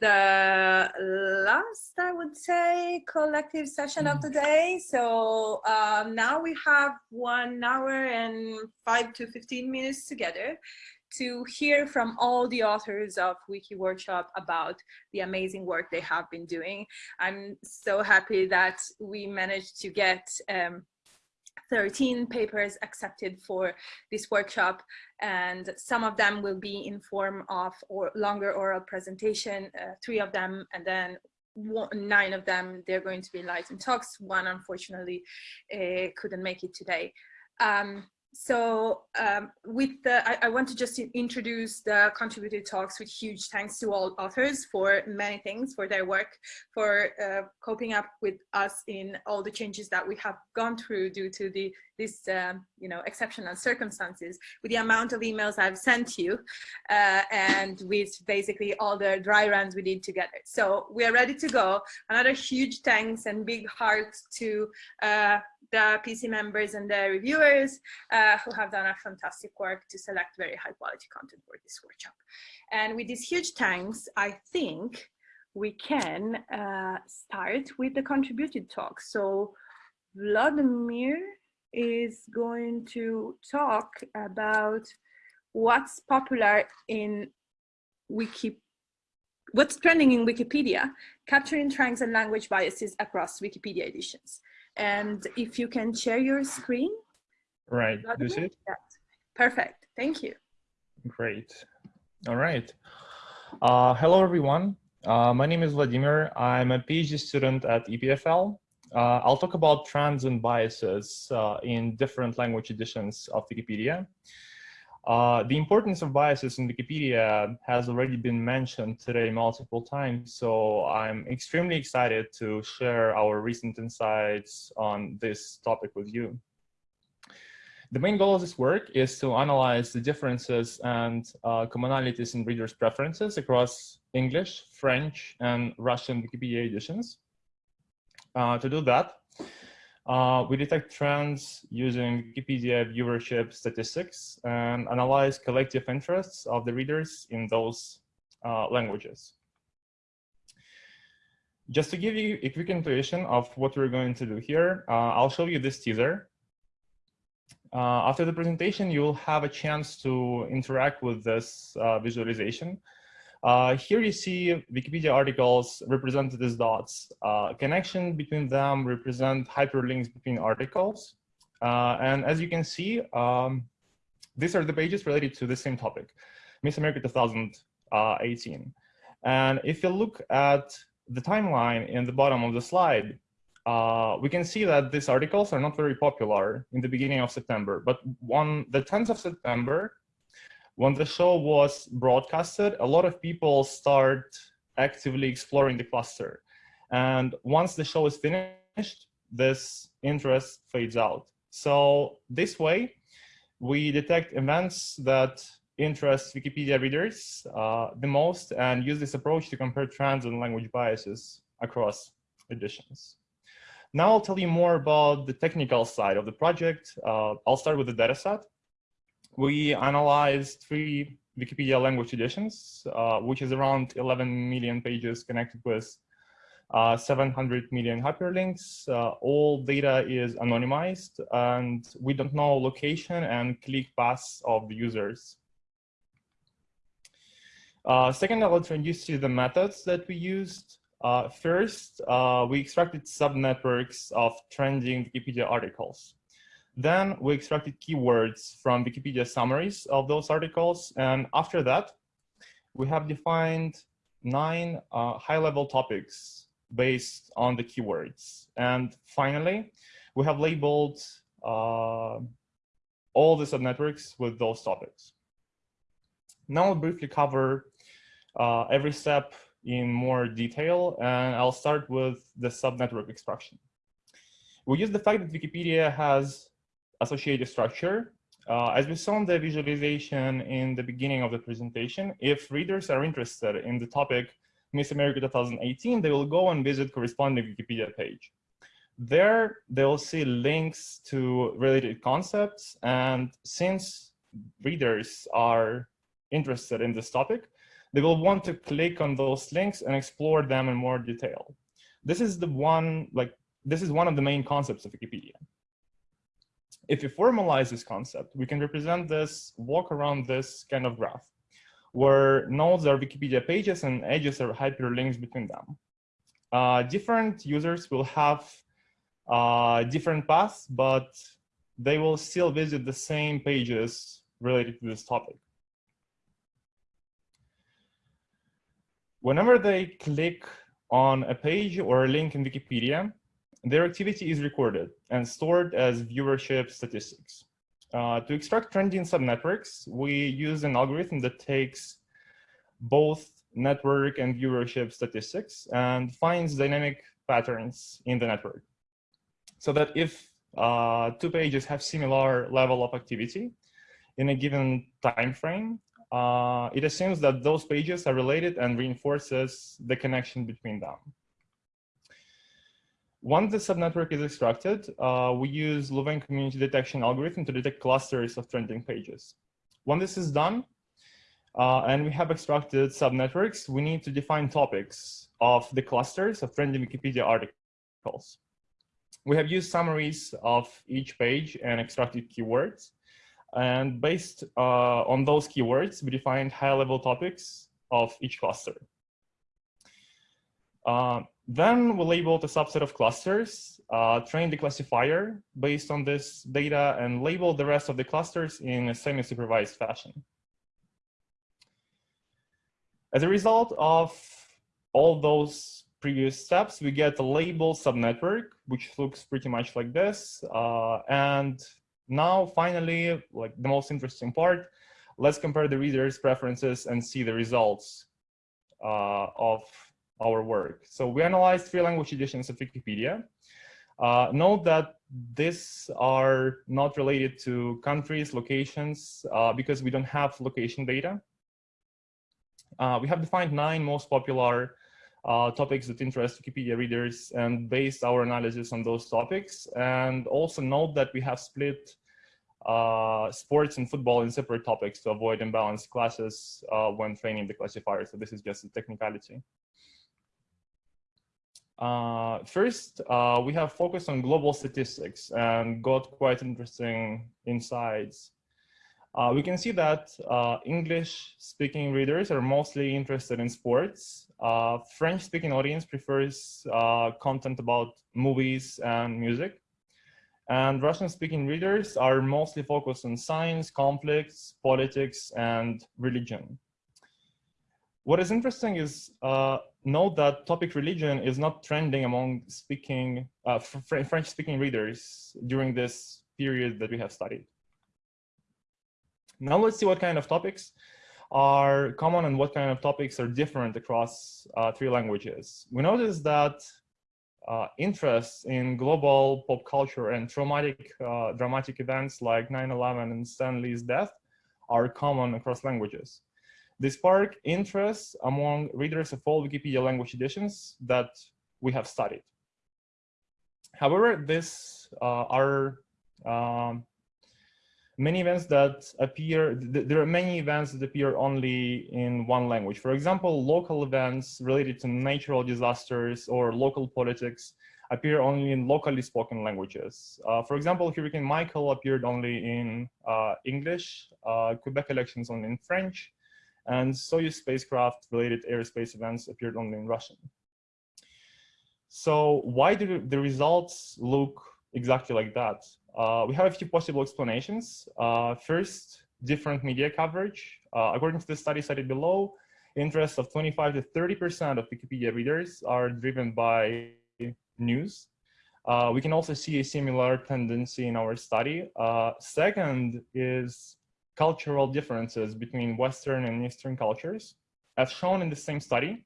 the last, I would say, collective session of the mm. day. So um, now we have one hour and five to 15 minutes together to hear from all the authors of Wiki Workshop about the amazing work they have been doing. I'm so happy that we managed to get um, 13 papers accepted for this workshop and some of them will be in form of or longer oral presentation, uh, three of them and then one, nine of them they're going to be enlightened talks. One unfortunately uh, couldn't make it today. Um, so um, with the, I, I, want to just introduce the contributed talks with huge thanks to all authors for many things, for their work, for uh, coping up with us in all the changes that we have gone through due to the this um, you know exceptional circumstances with the amount of emails I've sent you uh, and with basically all the dry runs we did together. So we are ready to go. Another huge thanks and big heart to uh, the PC members and the reviewers uh, who have done a fantastic work to select very high quality content for this workshop. And with these huge thanks, I think we can uh, start with the contributed talk. So Vladimir is going to talk about what's popular in Wiki, what's trending in Wikipedia, capturing trends and language biases across Wikipedia editions. And if you can share your screen. Right, do you it? Perfect, thank you. Great, all right. Uh, hello, everyone. Uh, my name is Vladimir. I'm a PhD student at EPFL uh, I'll talk about trends and biases uh, in different language editions of Wikipedia. Uh, the importance of biases in Wikipedia has already been mentioned today multiple times, so I'm extremely excited to share our recent insights on this topic with you. The main goal of this work is to analyze the differences and uh, commonalities in readers' preferences across English, French, and Russian Wikipedia editions. Uh, to do that, uh, we detect trends using Wikipedia viewership statistics and analyze collective interests of the readers in those uh, languages. Just to give you a quick intuition of what we're going to do here, uh, I'll show you this teaser. Uh, after the presentation, you'll have a chance to interact with this uh, visualization. Uh, here you see Wikipedia articles represented as dots. Uh, connection between them represent hyperlinks between articles. Uh, and as you can see, um, these are the pages related to the same topic, Miss America 2018. And if you look at the timeline in the bottom of the slide, uh, we can see that these articles are not very popular in the beginning of September, but on the 10th of September, when the show was broadcasted, a lot of people start actively exploring the cluster. And once the show is finished, this interest fades out. So this way, we detect events that interest Wikipedia readers uh, the most and use this approach to compare trends and language biases across editions. Now I'll tell you more about the technical side of the project. Uh, I'll start with the dataset we analyzed three Wikipedia language editions, uh, which is around 11 million pages connected with uh, 700 million hyperlinks. Uh, all data is anonymized and we don't know location and click paths of the users. Uh, second, I'll introduce you the methods that we used. Uh, first, uh, we extracted subnetworks of trending Wikipedia articles. Then we extracted keywords from Wikipedia summaries of those articles. And after that, we have defined nine uh, high-level topics based on the keywords. And finally, we have labeled uh, all the subnetworks with those topics. Now I'll briefly cover uh, every step in more detail, and I'll start with the subnetwork extraction. We use the fact that Wikipedia has associative structure. Uh, as we saw in the visualization in the beginning of the presentation, if readers are interested in the topic Miss America 2018, they will go and visit corresponding Wikipedia page. There, they'll see links to related concepts. And since readers are interested in this topic, they will want to click on those links and explore them in more detail. This is the one, like, this is one of the main concepts of Wikipedia. If you formalize this concept, we can represent this, walk around this kind of graph, where nodes are Wikipedia pages and edges are hyperlinks between them. Uh, different users will have uh, different paths, but they will still visit the same pages related to this topic. Whenever they click on a page or a link in Wikipedia, their activity is recorded and stored as viewership statistics. Uh, to extract trending subnetworks, we use an algorithm that takes both network and viewership statistics and finds dynamic patterns in the network. So that if uh, two pages have similar level of activity in a given time frame, uh, it assumes that those pages are related and reinforces the connection between them. Once the subnetwork is extracted, uh, we use Louvain community detection algorithm to detect clusters of trending pages. When this is done, uh, and we have extracted subnetworks, we need to define topics of the clusters of trending Wikipedia articles. We have used summaries of each page and extracted keywords. And based uh, on those keywords, we defined high-level topics of each cluster. Uh, then we labeled a subset of clusters, uh, trained the classifier based on this data, and labeled the rest of the clusters in a semi-supervised fashion. As a result of all those previous steps, we get a label subnetwork, which looks pretty much like this. Uh, and now, finally, like the most interesting part, let's compare the reader's preferences and see the results uh, of our work. So we analyzed three language editions of Wikipedia. Uh, note that these are not related to countries, locations, uh, because we don't have location data. Uh, we have defined nine most popular uh, topics that interest Wikipedia readers and based our analysis on those topics. And also note that we have split uh, sports and football in separate topics to avoid imbalanced classes uh, when training the classifier. So this is just a technicality. Uh, first, uh, we have focused on global statistics and got quite interesting insights uh, we can see that uh, English-speaking readers are mostly interested in sports. Uh, French-speaking audience prefers uh, content about movies and music. And Russian-speaking readers are mostly focused on science, conflicts, politics, and religion. What is interesting is note that topic religion is not trending among speaking uh, French-speaking readers during this period that we have studied. Now let's see what kind of topics are common and what kind of topics are different across uh, three languages. We notice that uh, interest in global pop culture and traumatic, uh, dramatic events like 9-11 and Stan Lee's death are common across languages. They spark interest among readers of all Wikipedia language editions that we have studied. However, these uh, are um, many events that appear, there are many events that appear only in one language. For example, local events related to natural disasters or local politics appear only in locally spoken languages. Uh, for example, Hurricane Michael appeared only in uh, English, uh, Quebec elections only in French, and Soyuz spacecraft related aerospace events appeared only in Russian. So why do the results look exactly like that? Uh, we have a few possible explanations. Uh, first, different media coverage. Uh, according to the study cited below, interest of 25 to 30% of Wikipedia readers are driven by news. Uh, we can also see a similar tendency in our study. Uh, second is cultural differences between Western and Eastern cultures. As shown in the same study,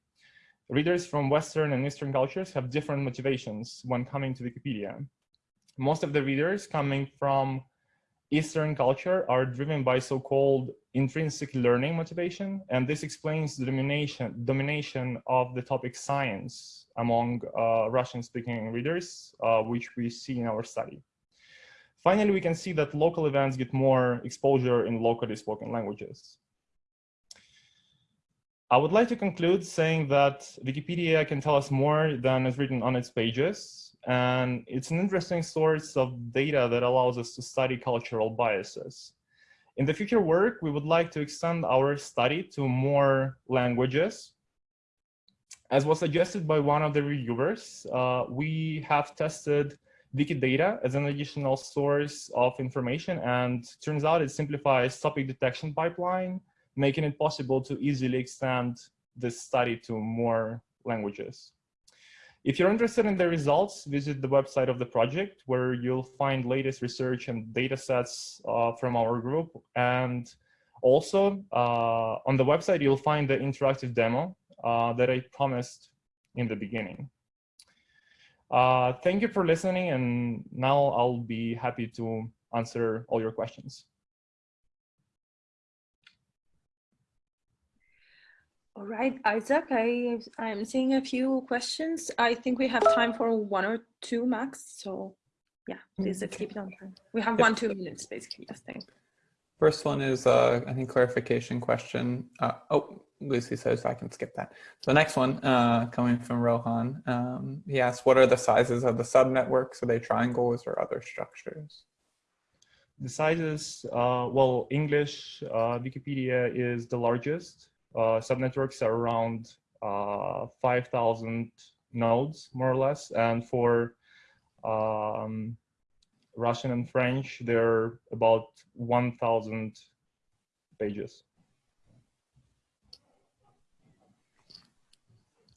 readers from Western and Eastern cultures have different motivations when coming to Wikipedia most of the readers coming from Eastern culture are driven by so-called intrinsic learning motivation, and this explains the domination, domination of the topic science among uh, Russian-speaking readers, uh, which we see in our study. Finally, we can see that local events get more exposure in locally spoken languages. I would like to conclude saying that Wikipedia can tell us more than is written on its pages. And it's an interesting source of data that allows us to study cultural biases. In the future work, we would like to extend our study to more languages. As was suggested by one of the reviewers, uh, we have tested Wikidata as an additional source of information and turns out it simplifies topic detection pipeline, making it possible to easily extend this study to more languages. If you're interested in the results, visit the website of the project where you'll find latest research and data sets uh, from our group. And also uh, on the website, you'll find the interactive demo uh, that I promised in the beginning. Uh, thank you for listening. And now I'll be happy to answer all your questions. All right, Isaac, I, I'm seeing a few questions. I think we have time for one or two max. So yeah, please let's keep it on time. We have yep. one, two minutes basically, I think. First one is, uh, I think, clarification question. Uh, oh, Lucy says I can skip that. So the next one uh, coming from Rohan, um, he asks, what are the sizes of the subnetworks? Are they triangles or other structures? The sizes, uh, well, English uh, Wikipedia is the largest uh, subnetworks are around uh, 5,000 nodes, more or less. And for um, Russian and French, they're about 1,000 pages.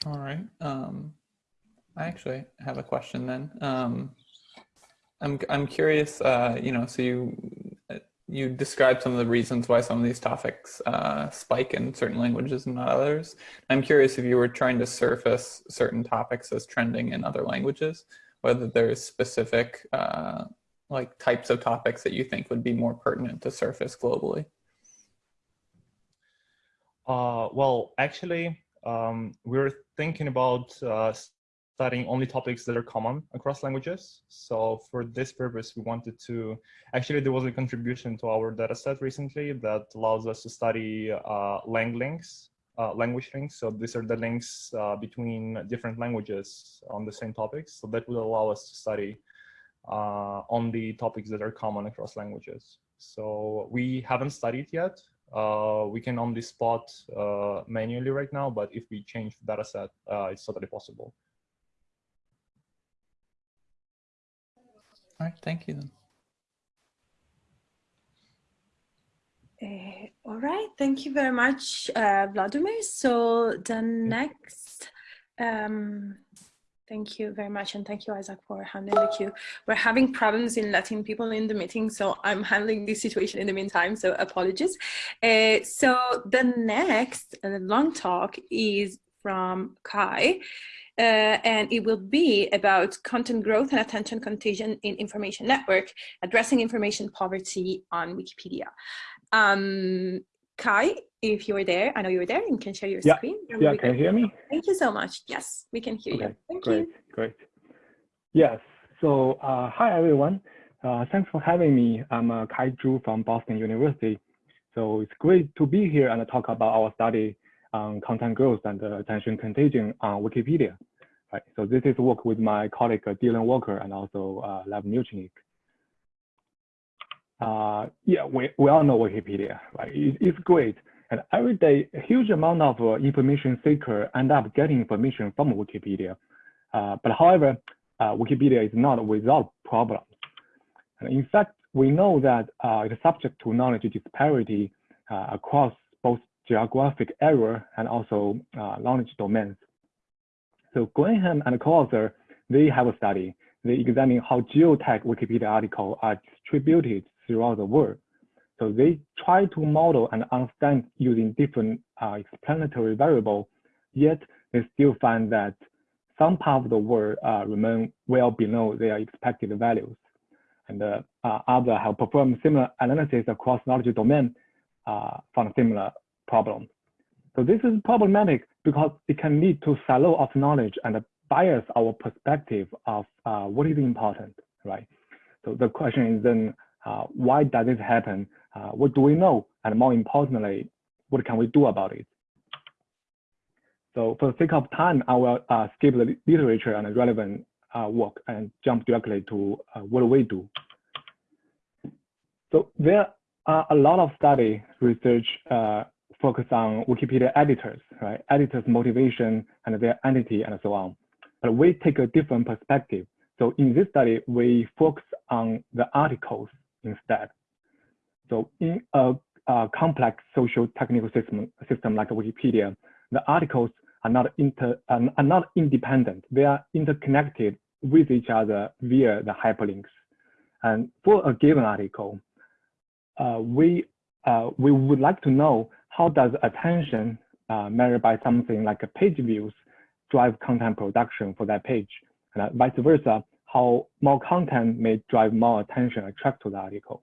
All right. Um, I actually have a question then. Um, I'm I'm curious. Uh, you know, so you you described some of the reasons why some of these topics uh, spike in certain languages and not others. I'm curious if you were trying to surface certain topics as trending in other languages, whether there's specific uh, like types of topics that you think would be more pertinent to surface globally. Uh, well, actually, um, we're thinking about uh, studying only topics that are common across languages. So for this purpose, we wanted to, actually there was a contribution to our dataset recently that allows us to study uh, lang links, uh, language links. So these are the links uh, between different languages on the same topics. So that will allow us to study uh, on the topics that are common across languages. So we haven't studied yet. Uh, we can only spot uh, manually right now, but if we change the dataset, it's totally possible. All right, thank you then. Uh, all right, thank you very much, uh, Vladimir. So the next, um, thank you very much, and thank you, Isaac, for handling the queue. We're having problems in letting people in the meeting, so I'm handling this situation in the meantime, so apologies. Uh, so the next uh, long talk is from Kai. Uh, and it will be about content growth and attention contagion in information network, addressing information poverty on Wikipedia. Um, Kai, if you're there, I know you're there, you can share your yeah. screen. Yeah, can you hear me? Thank you so much. Yes, we can hear okay. you. Thank great, you. Great, Yes, so uh, hi everyone. Uh, thanks for having me. I'm uh, Kai Zhu from Boston University. So it's great to be here and talk about our study on content growth and uh, attention contagion on Wikipedia. Right. So this is work with my colleague Dylan Walker and also uh, Lev Muchnik. Uh, yeah, we, we all know Wikipedia, right? It, it's great. And every day, a huge amount of uh, information seeker end up getting information from Wikipedia. Uh, but however, uh, Wikipedia is not without problems. And in fact, we know that uh, it's subject to knowledge disparity uh, across both geographic area and also knowledge domains. So Graham and co-author, they have a study. They examine how geotag Wikipedia articles are distributed throughout the world. So they try to model and understand using different uh, explanatory variable, yet they still find that some part of the world uh, remain well below their expected values. And uh, uh others have performed similar analysis across knowledge domain uh, found similar problems. So this is problematic because it can lead to silo of knowledge and bias our perspective of uh, what is important, right? So the question is then, uh, why does this happen? Uh, what do we know? And more importantly, what can we do about it? So for the sake of time, I will uh, skip the literature and the relevant uh, work and jump directly to uh, what we do. So there are a lot of study research uh, focused on Wikipedia editors, right? Editors' motivation and their entity and so on. But we take a different perspective. So in this study, we focus on the articles instead. So in a, a complex social technical system, system like Wikipedia, the articles are not inter are not independent. They are interconnected with each other via the hyperlinks. And for a given article, uh, we uh, we would like to know how does attention uh, measured by something like page views drive content production for that page, and vice versa, how more content may drive more attention attract to the article,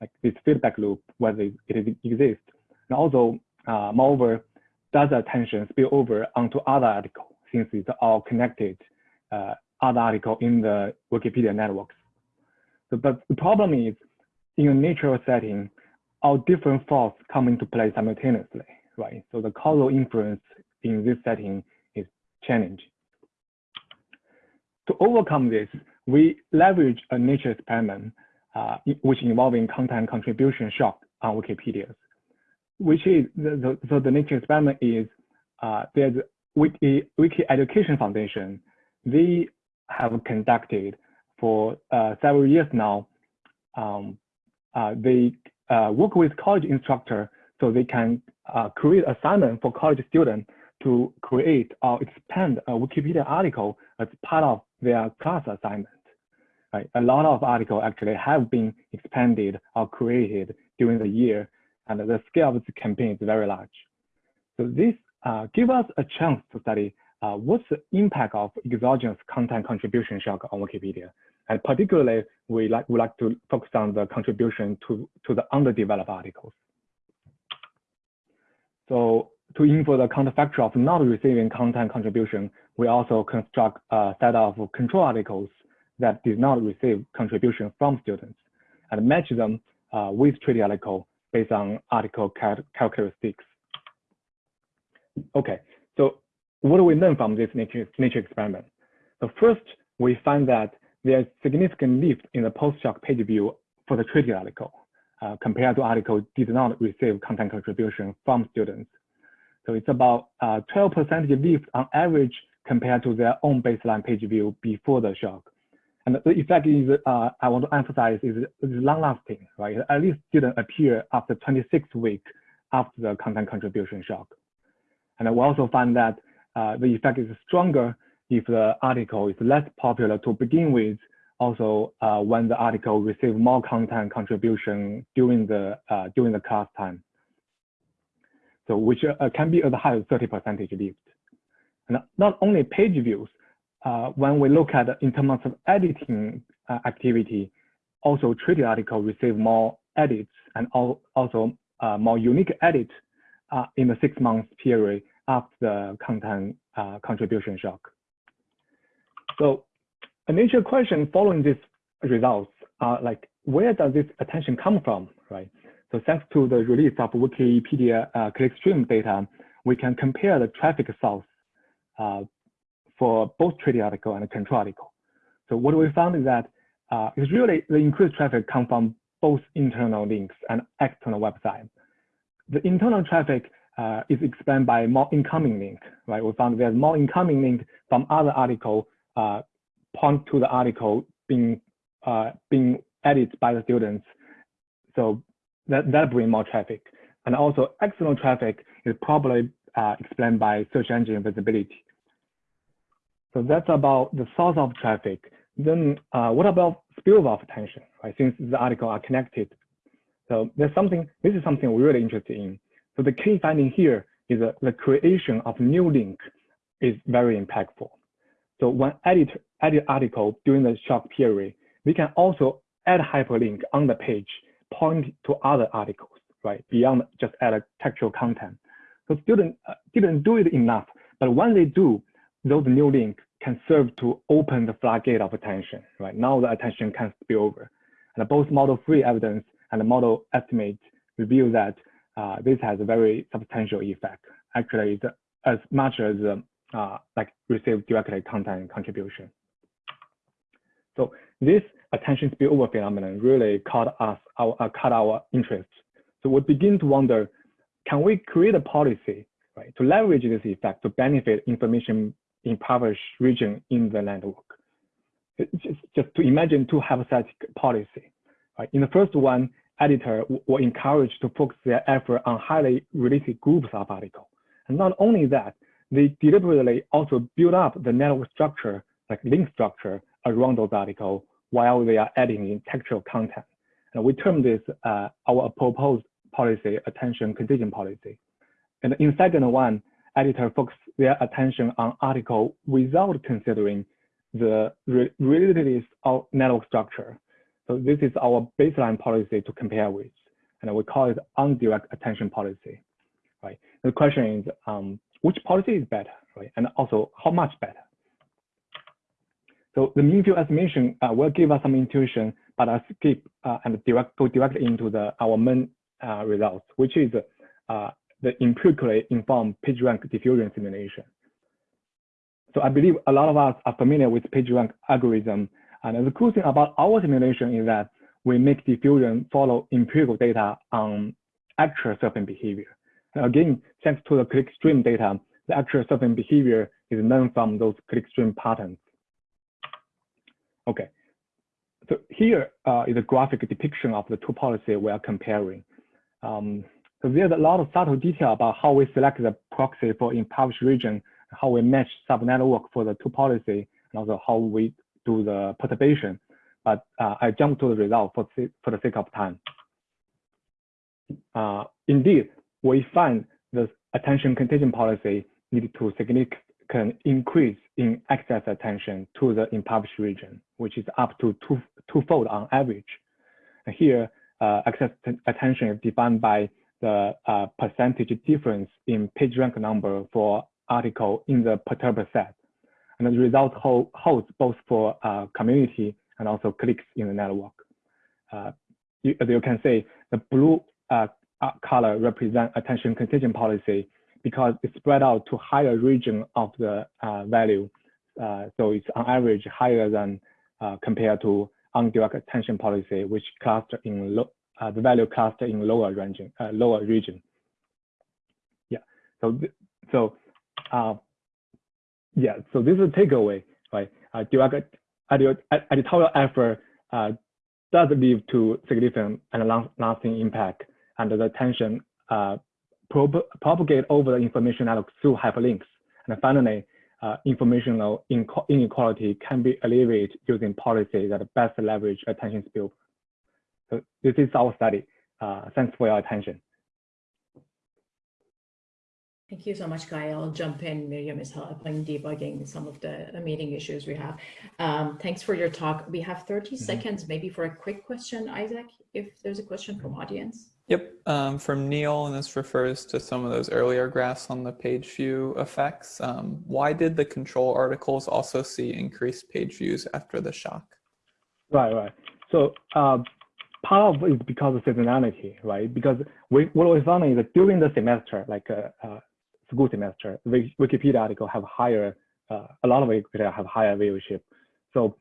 like this feedback loop, whether it, exists. And also, uh, moreover, does attention spill over onto other articles since it's all connected uh, other article in the Wikipedia networks. So, but the problem is in a natural setting, all different thoughts come into play simultaneously, right? So the causal inference in this setting is challenging. To overcome this, we leverage a nature experiment, uh, which involving content contribution shock on Wikipedia, which is, the, the, so the nature experiment is, uh, there's Wiki, Wiki Education Foundation. They have conducted for uh, several years now. Um, uh, they uh, work with college instructor so they can uh, create assignment for college students to create or expand a Wikipedia article as part of their class assignment. Right? A lot of articles actually have been expanded or created during the year, and the scale of the campaign is very large. So this uh, gives us a chance to study uh, what's the impact of exogenous content contribution shock on Wikipedia. And particularly, we like, like to focus on the contribution to, to the underdeveloped articles. So to infer the counterfactual of not receiving content contribution, we also construct a set of control articles that did not receive contribution from students and match them uh, with treaty article based on article characteristics. Okay, so what do we learn from this nature, nature experiment? So first, we find that there's significant lift in the post-shock page view for the treaty article uh, compared to article did not receive content contribution from students. So it's about 12% uh, lift on average compared to their own baseline page view before the shock. And the effect is, uh, I want to emphasize, is, is long lasting, right? At least didn't appear after 26 weeks after the content contribution shock. And we also find that uh, the effect is stronger if the article is less popular to begin with, also uh, when the article receives more content contribution during the uh, during the class time. So which uh, can be as high as 30 percentage lift. And not only page views, when we look at in terms of editing uh, activity, also treaty article receive more edits and also uh, more unique edits in the six months period after the content contribution shock. So a major question following these results are like, where does this attention come from, right? So thanks to the release of Wikipedia uh, clickstream data, we can compare the traffic source uh, for both treaty article and control article. So what we found is that uh, it's really the increased traffic come from both internal links and external website. The internal traffic uh, is explained by more incoming link, right? We found there's more incoming link from other article uh, point to the article being uh, being edited by the students. So that that bring more traffic. And also external traffic is probably uh, explained by search engine visibility. So that's about the source of traffic. Then uh, what about spillover of attention, right? Since the article are connected. So there's something, this is something we're really interested in. So the key finding here is that the creation of new link is very impactful. So when edit, edit article during the shock period, we can also add hyperlink on the page, point to other articles, right? Beyond just add a textual content. So students uh, didn't do it enough, but when they do, those new links can serve to open the floodgate of attention, right? Now the attention can spill over. And both model-free evidence and model estimate reveal that uh, this has a very substantial effect. Actually, it's as much as um, uh, like receive directly content contribution. So this attention spillover phenomenon really caught us our uh, caught our interest. So we begin to wonder, can we create a policy right to leverage this effect to benefit information impoverished region in the network? Just, just to imagine two hypothetical policy. Right? In the first one, editor were encouraged to focus their effort on highly related groups of articles. And not only that, they deliberately also build up the network structure, like link structure, around those articles while they are adding in textual content. And we term this uh, our proposed policy, attention contingent policy. And in second one, editor focus their attention on article without considering the re of network structure. So this is our baseline policy to compare with, and we call it undirect attention policy, right? The question is, um, which policy is better, right? And also how much better? So the mean field estimation uh, will give us some intuition, but I'll skip uh, and direct, go directly into the our main uh, results, which is uh, the empirically informed PageRank diffusion simulation. So I believe a lot of us are familiar with PageRank algorithm. And the cool thing about our simulation is that we make diffusion follow empirical data on actual surfing behavior. And again, thanks to the clickstream data, the actual surfing behavior is known from those clickstream patterns. Okay, so here uh, is a graphic depiction of the two policies we are comparing. Um, so there's a lot of subtle detail about how we select the proxy for impoverished region, how we match subnetwork for the two policy, and also how we do the perturbation. But uh, I jump to the result for, for the sake of time. Uh, indeed, we find the attention contingent policy needed to significant increase in access attention to the impoverished region, which is up to two, twofold on average. And here, uh, access attention is defined by the uh, percentage difference in page rank number for article in the perturber set. And the result hold, holds both for uh, community and also cliques in the network. Uh, you, as you can see, the blue uh, uh, color represent attention contingent policy because it's spread out to higher region of the uh, value. So it's on average higher than compared to undirect attention policy, which cluster in low, uh, the value cluster in lower region, uh, lower region. Yeah. So so yeah. So this is a takeaway, right? direct editorial effort does lead to significant and long-lasting impact and the attention uh, propagate over the information network through hyperlinks. And finally, uh, informational inequality can be alleviated using policy that best leverage attention spill. So this is our study. Uh, thanks for your attention. Thank you so much, Kai. I'll jump in. Miriam is helping debugging some of the meeting issues we have. Um, thanks for your talk. We have 30 mm -hmm. seconds maybe for a quick question, Isaac, if there's a question from audience. Yep, um, from Neil, and this refers to some of those earlier graphs on the page view effects. Um, why did the control articles also see increased page views after the shock? Right, right. So uh, part of it is because of seasonality, right? Because we, what we found is that during the semester, like uh, uh, school semester, Wikipedia article have higher, uh, a lot of Wikipedia have higher viewership. So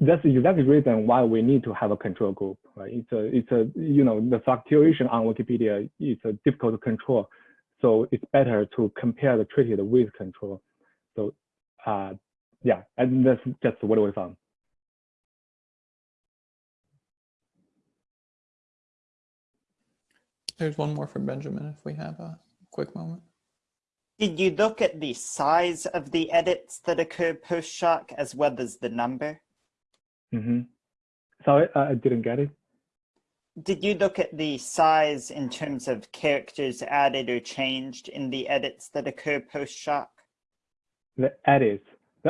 that's exactly the reason why we need to have a control group, right? It's a, it's a, you know, the fluctuation on Wikipedia is difficult to control. So it's better to compare the treated with control. So uh, yeah, and that's just what we found. There's one more for Benjamin if we have a quick moment. Did you look at the size of the edits that occur post-shock as well as the number? Mm -hmm. Sorry, I didn't get it. Did you look at the size in terms of characters added or changed in the edits that occur post-shock? The edits,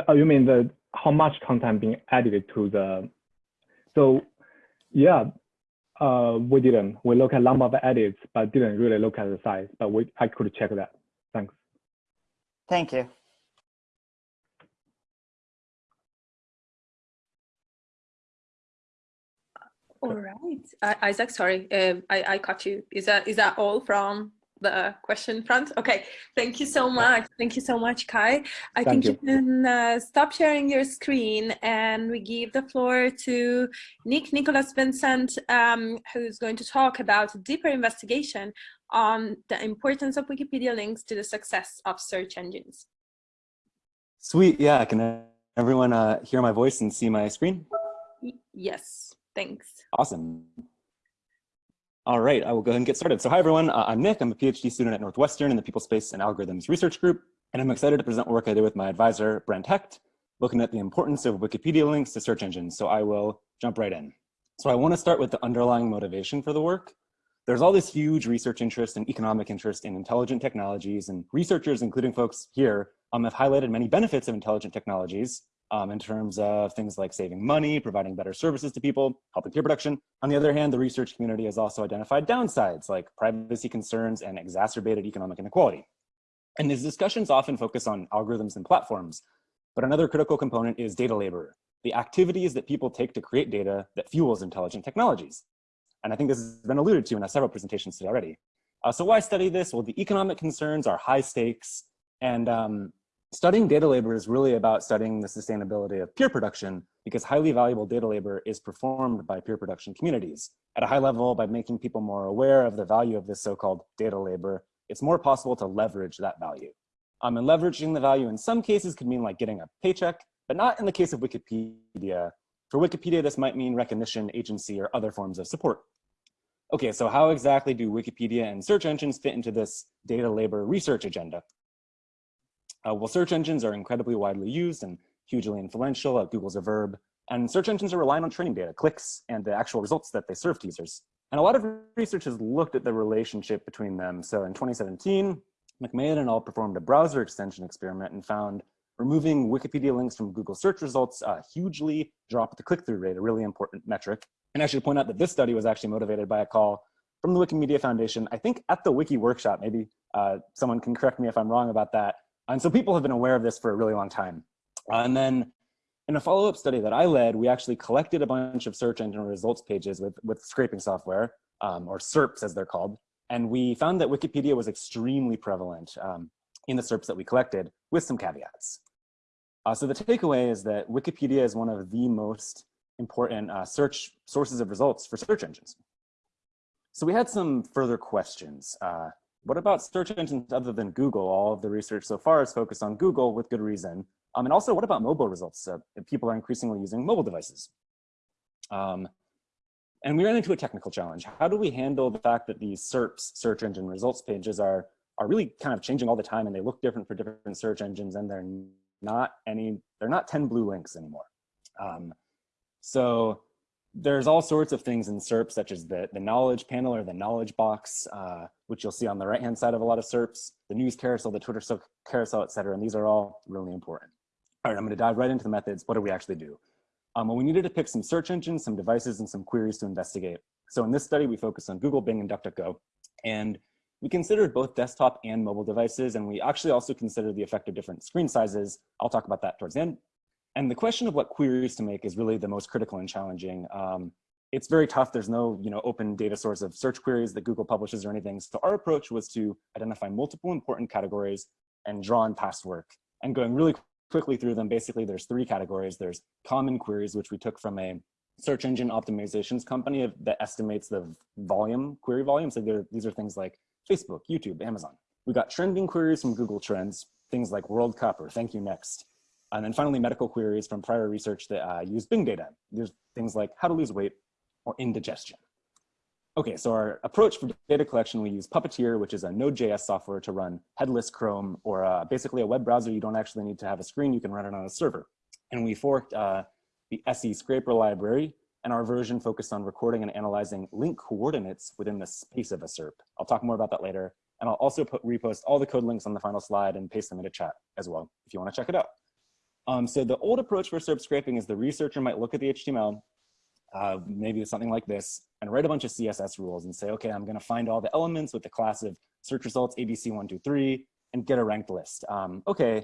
oh, you mean the how much content being added to the, so yeah, uh, we didn't. We look at number of edits, but didn't really look at the size, but we I could check that. Thanks. Thank you. All right, uh, Isaac. Sorry, uh, I I caught you. Is that is that all from the question front. Okay, thank you so much. Thank you so much, Kai. I Thank think you, can uh, stop sharing your screen and we give the floor to Nick Nicholas Vincent, um, who's going to talk about a deeper investigation on the importance of Wikipedia links to the success of search engines. Sweet, yeah, can everyone uh, hear my voice and see my screen? Yes, thanks. Awesome. All right, I will go ahead and get started. So hi everyone, uh, I'm Nick. I'm a PhD student at Northwestern in the People Space and Algorithms Research Group, and I'm excited to present work I did with my advisor, Brent Hecht, looking at the importance of Wikipedia links to search engines. So I will jump right in. So I wanna start with the underlying motivation for the work. There's all this huge research interest and economic interest in intelligent technologies, and researchers, including folks here, um, have highlighted many benefits of intelligent technologies, um, in terms of things like saving money, providing better services to people, helping peer production. On the other hand, the research community has also identified downsides like privacy concerns and exacerbated economic inequality. And these discussions often focus on algorithms and platforms, but another critical component is data labor, the activities that people take to create data that fuels intelligent technologies. And I think this has been alluded to in several presentations today already. Uh, so why study this? Well, the economic concerns are high stakes and um, Studying data labor is really about studying the sustainability of peer production because highly valuable data labor is performed by peer production communities. At a high level, by making people more aware of the value of this so-called data labor, it's more possible to leverage that value. Um, and leveraging the value in some cases could mean like getting a paycheck, but not in the case of Wikipedia. For Wikipedia, this might mean recognition, agency, or other forms of support. Okay, so how exactly do Wikipedia and search engines fit into this data labor research agenda? Uh, well, search engines are incredibly widely used and hugely influential. Uh, Google's a verb. And search engines are relying on training data, clicks, and the actual results that they serve to users. And a lot of research has looked at the relationship between them. So in 2017, McMahon and all performed a browser extension experiment and found removing Wikipedia links from Google search results uh, hugely dropped the click-through rate, a really important metric. And I should point out that this study was actually motivated by a call from the Wikimedia Foundation, I think at the Wiki workshop, maybe uh, someone can correct me if I'm wrong about that, and so people have been aware of this for a really long time. And then in a follow-up study that I led, we actually collected a bunch of search engine results pages with, with scraping software, um, or SERPs as they're called. And we found that Wikipedia was extremely prevalent um, in the SERPs that we collected with some caveats. Uh, so the takeaway is that Wikipedia is one of the most important uh, search sources of results for search engines. So we had some further questions. Uh, what about search engines other than Google? All of the research so far is focused on Google with good reason. Um, and also, what about mobile results? Uh, people are increasingly using mobile devices. Um, and we ran into a technical challenge. How do we handle the fact that these SERPs, search engine results pages, are, are really kind of changing all the time and they look different for different search engines and they're not any, they're not 10 blue links anymore. Um, so there's all sorts of things in SERP, such as the, the knowledge panel or the knowledge box, uh, which you'll see on the right-hand side of a lot of SERPs, the news carousel, the Twitter carousel, et cetera. And these are all really important. All right, I'm gonna dive right into the methods. What do we actually do? Um, well, we needed to pick some search engines, some devices, and some queries to investigate. So in this study, we focused on Google, Bing, and DuckDuckGo. And we considered both desktop and mobile devices, and we actually also considered the effect of different screen sizes. I'll talk about that towards the end. And the question of what queries to make is really the most critical and challenging. Um, it's very tough. There's no you know, open data source of search queries that Google publishes or anything. So our approach was to identify multiple important categories and draw on past work. And going really quickly through them, basically there's three categories. There's common queries, which we took from a search engine optimizations company that estimates the volume, query volume. So these are things like Facebook, YouTube, Amazon. We got trending queries from Google Trends, things like World Cup or Thank You Next. And then finally, medical queries from prior research that uh, use Bing data. There's things like how to lose weight or indigestion. Okay, so our approach for data collection, we use Puppeteer, which is a Node.js software to run headless Chrome or uh, basically a web browser. You don't actually need to have a screen. You can run it on a server. And we forked uh, the SE scraper library and our version focused on recording and analyzing link coordinates within the space of a SERP. I'll talk more about that later. And I'll also put, repost all the code links on the final slide and paste them into chat as well, if you wanna check it out. Um, so the old approach for SERP scraping is the researcher might look at the HTML, uh, maybe something like this, and write a bunch of CSS rules and say, okay, I'm gonna find all the elements with the class of search results ABC123 and get a ranked list. Um, okay,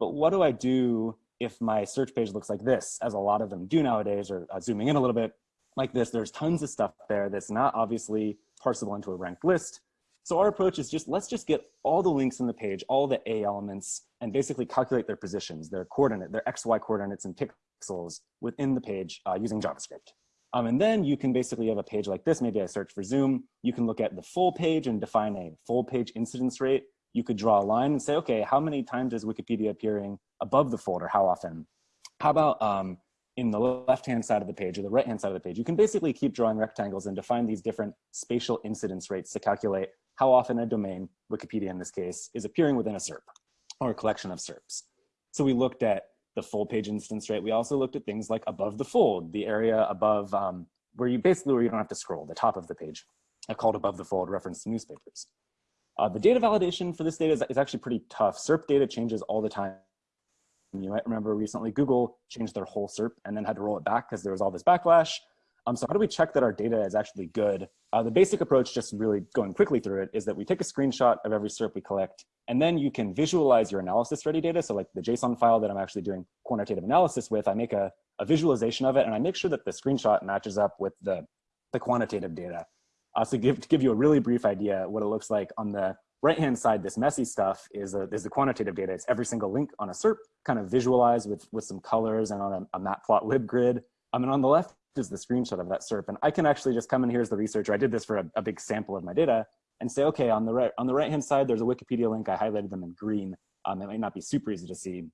but what do I do if my search page looks like this, as a lot of them do nowadays, or uh, zooming in a little bit, like this, there's tons of stuff there that's not obviously parsable into a ranked list. So our approach is just, let's just get all the links in the page, all the A elements, and basically calculate their positions, their coordinate, their XY coordinates and pixels within the page uh, using JavaScript. Um, and then you can basically have a page like this. Maybe I search for Zoom. You can look at the full page and define a full page incidence rate. You could draw a line and say, okay, how many times is Wikipedia appearing above the folder? How often? How about um, in the left-hand side of the page or the right-hand side of the page? You can basically keep drawing rectangles and define these different spatial incidence rates to calculate how often a domain, Wikipedia in this case, is appearing within a SERP or a collection of SERPs. So we looked at the full page instance rate. We also looked at things like above the fold, the area above um, where you basically where you don't have to scroll, the top of the page. I called above the fold reference to newspapers. Uh, the data validation for this data is, is actually pretty tough. SERP data changes all the time. You might remember recently Google changed their whole SERP and then had to roll it back because there was all this backlash. Um, so how do we check that our data is actually good? Uh, the basic approach, just really going quickly through it, is that we take a screenshot of every SERP we collect, and then you can visualize your analysis ready data. So like the JSON file that I'm actually doing quantitative analysis with, I make a, a visualization of it, and I make sure that the screenshot matches up with the, the quantitative data. Uh, so give, to give you a really brief idea what it looks like on the right-hand side, this messy stuff is, a, is the quantitative data. It's every single link on a SERP, kind of visualized with, with some colors and on a, a matplotlib grid. I mean, on the left is the screenshot of that SERP. And I can actually just come in here as the researcher. I did this for a, a big sample of my data and say, okay, on the right on the right hand side, there's a Wikipedia link. I highlighted them in green. Um, it might not be super easy to see,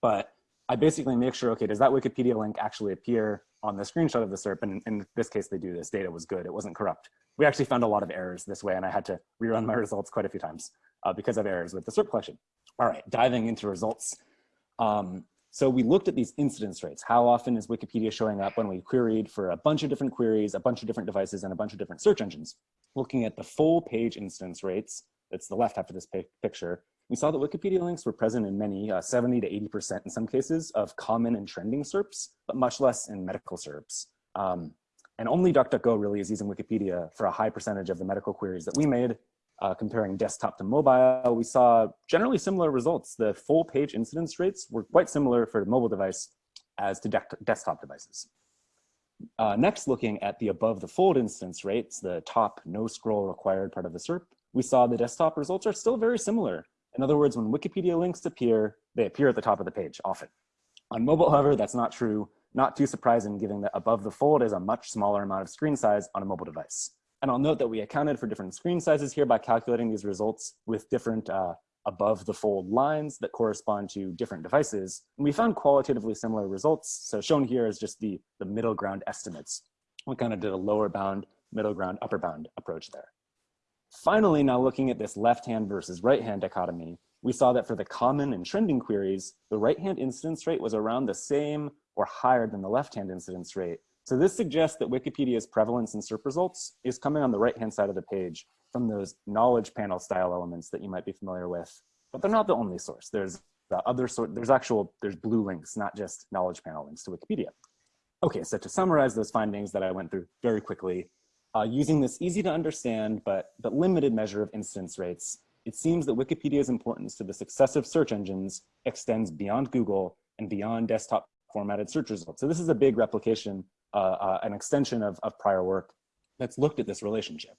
but I basically make sure, okay, does that Wikipedia link actually appear on the screenshot of the SERP? And in this case, they do. This data was good. It wasn't corrupt. We actually found a lot of errors this way, and I had to rerun my results quite a few times uh, because of errors with the SERP collection. All right, diving into results. Um, so we looked at these incidence rates. How often is Wikipedia showing up when we queried for a bunch of different queries, a bunch of different devices, and a bunch of different search engines? Looking at the full page instance rates, that's the left half of this picture, we saw that Wikipedia links were present in many, uh, 70 to 80% in some cases, of common and trending SERPs, but much less in medical SERPs. Um, and only DuckDuckGo really is using Wikipedia for a high percentage of the medical queries that we made, uh, comparing desktop to mobile, we saw generally similar results. The full page incidence rates were quite similar for the mobile device as to de desktop devices. Uh, next, looking at the above the fold instance rates, the top no scroll required part of the SERP, we saw the desktop results are still very similar. In other words, when Wikipedia links appear, they appear at the top of the page often. On mobile, however, that's not true. Not too surprising given that above the fold is a much smaller amount of screen size on a mobile device. And I'll note that we accounted for different screen sizes here by calculating these results with different uh, above the fold lines that correspond to different devices. And we found qualitatively similar results. So shown here is just the, the middle ground estimates. We kind of did a lower bound, middle ground, upper bound approach there. Finally, now looking at this left-hand versus right-hand dichotomy, we saw that for the common and trending queries, the right-hand incidence rate was around the same or higher than the left-hand incidence rate, so this suggests that Wikipedia's prevalence in SERP results is coming on the right-hand side of the page from those knowledge panel style elements that you might be familiar with, but they're not the only source. There's the other sort, there's actual, there's blue links, not just knowledge panel links to Wikipedia. Okay, so to summarize those findings that I went through very quickly, uh, using this easy to understand but, but limited measure of incidence rates, it seems that Wikipedia's importance to the success of search engines extends beyond Google and beyond desktop formatted search results. So this is a big replication uh, uh, an extension of, of prior work that's looked at this relationship.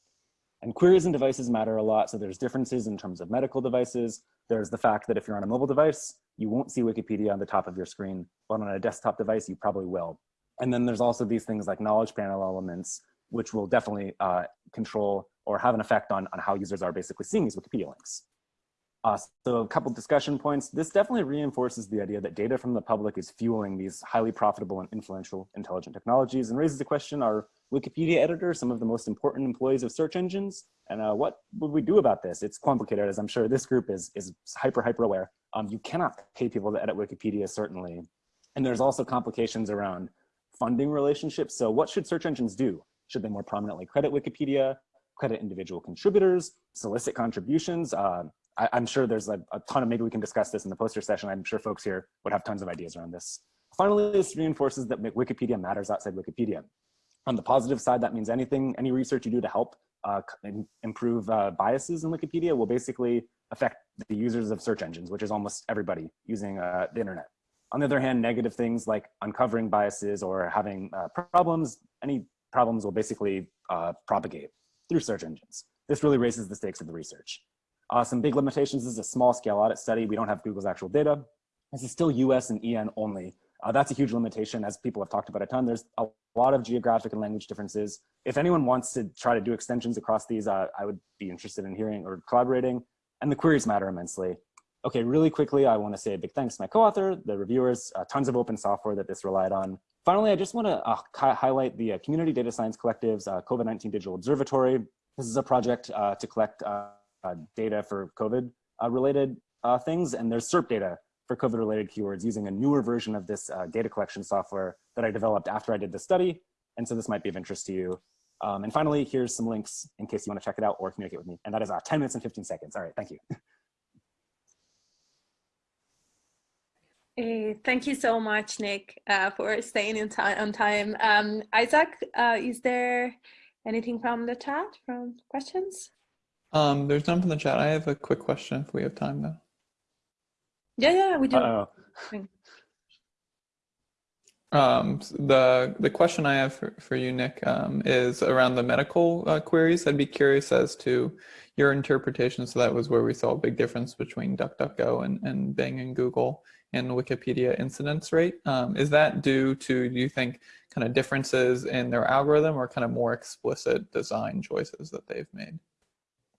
And queries and devices matter a lot. So there's differences in terms of medical devices. There's the fact that if you're on a mobile device, you won't see Wikipedia on the top of your screen, but on a desktop device, you probably will. And then there's also these things like knowledge panel elements, which will definitely uh, control or have an effect on, on how users are basically seeing these Wikipedia links. Uh, so a couple discussion points. This definitely reinforces the idea that data from the public is fueling these highly profitable and influential intelligent technologies and raises the question, are Wikipedia editors some of the most important employees of search engines? And uh, what would we do about this? It's complicated, as I'm sure this group is, is hyper, hyper aware. Um, you cannot pay people to edit Wikipedia, certainly. And there's also complications around funding relationships. So what should search engines do? Should they more prominently credit Wikipedia, credit individual contributors, solicit contributions? Uh, I, am sure there's a, a, ton of, maybe we can discuss this in the poster session. I'm sure folks here would have tons of ideas around this. Finally, this reinforces that Wikipedia matters outside Wikipedia. On the positive side, that means anything, any research you do to help uh, improve uh, biases in Wikipedia will basically affect the users of search engines, which is almost everybody using uh, the internet. On the other hand, negative things like uncovering biases or having uh, problems, any problems will basically uh, propagate through search engines. this really raises the stakes of the research. Uh, some big limitations, this is a small scale audit study. We don't have Google's actual data. This is still US and EN only. Uh, that's a huge limitation as people have talked about a ton. There's a lot of geographic and language differences. If anyone wants to try to do extensions across these, uh, I would be interested in hearing or collaborating. And the queries matter immensely. Okay, really quickly, I wanna say a big thanks to my co-author, the reviewers, uh, tons of open software that this relied on. Finally, I just wanna uh, highlight the uh, Community Data Science Collective's uh, COVID-19 Digital Observatory. This is a project to collect data for COVID related things, and there's SERP data for COVID related keywords using a newer version of this data collection software that I developed after I did the study. And so this might be of interest to you. Um, and finally, here's some links in case you wanna check it out or communicate with me. And that is 10 minutes and 15 seconds. All right, thank you. Uh, thank you so much, Nick, uh, for staying in time on time. Um, Isaac, uh, is there anything from the chat, from questions? Um, there's none from the chat. I have a quick question if we have time though. Yeah, yeah, we do. Uh -oh. Um, the the question I have for, for you, Nick, um, is around the medical uh, queries. I'd be curious as to your interpretation. So that was where we saw a big difference between DuckDuckGo and, and Bing and Google and Wikipedia incidence rate. Um, is that due to, do you think, kind of differences in their algorithm or kind of more explicit design choices that they've made?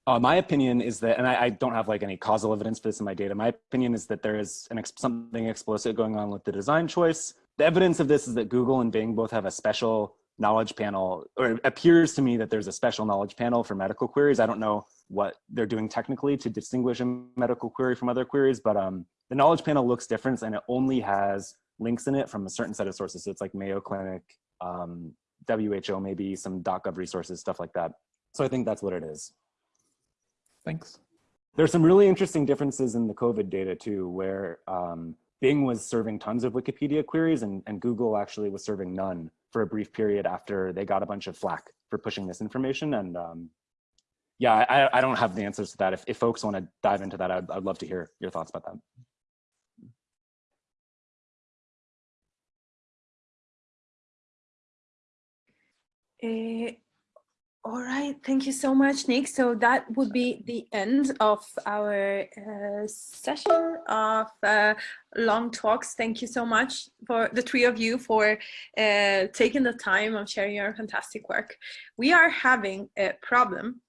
Uh, my opinion is that, and I, I, don't have like any causal evidence for this in my data. My opinion is that there is an ex something explicit going on with the design choice. The evidence of this is that Google and Bing both have a special knowledge panel, or it appears to me that there's a special knowledge panel for medical queries. I don't know what they're doing technically to distinguish a medical query from other queries, but um, the knowledge panel looks different and it only has links in it from a certain set of sources. So it's like Mayo Clinic, um, WHO, maybe some .gov resources, stuff like that. So I think that's what it is. Thanks. There's some really interesting differences in the COVID data too, where um, Bing was serving tons of Wikipedia queries and, and Google actually was serving none for a brief period after they got a bunch of flack for pushing this information. And um, yeah, I, I don't have the answers to that. If, if folks want to dive into that, I'd, I'd love to hear your thoughts about that. Uh, all right, thank you so much, Nick. So that would be the end of our uh, session of uh, long talks. Thank you so much for the three of you for uh, taking the time of sharing your fantastic work. We are having a problem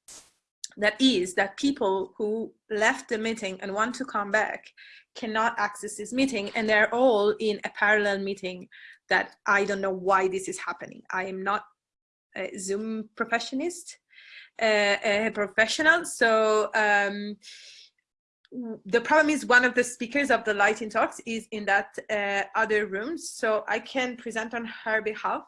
that is that people who left the meeting and want to come back cannot access this meeting and they're all in a parallel meeting that I don't know why this is happening. I am not Zoom professionist, a professional. So um, the problem is one of the speakers of the lighting talks is in that uh, other room. So I can present on her behalf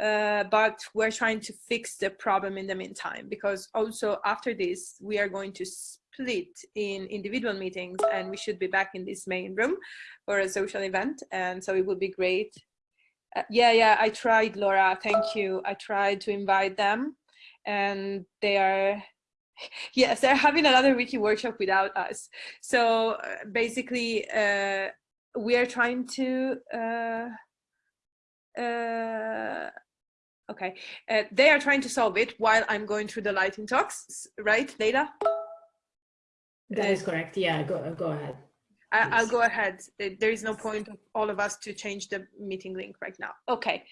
uh, but we're trying to fix the problem in the meantime because also after this we are going to split in individual meetings and we should be back in this main room for a social event and so it would be great uh, yeah yeah i tried laura thank you i tried to invite them and they are yes they're having another wiki workshop without us so uh, basically uh, we are trying to uh, uh, Okay, uh, they are trying to solve it while I'm going through the lighting talks, right, Leila? That is correct. Yeah, go go ahead. I, will go ahead. There is no point of all of us to change the meeting link right now. Okay.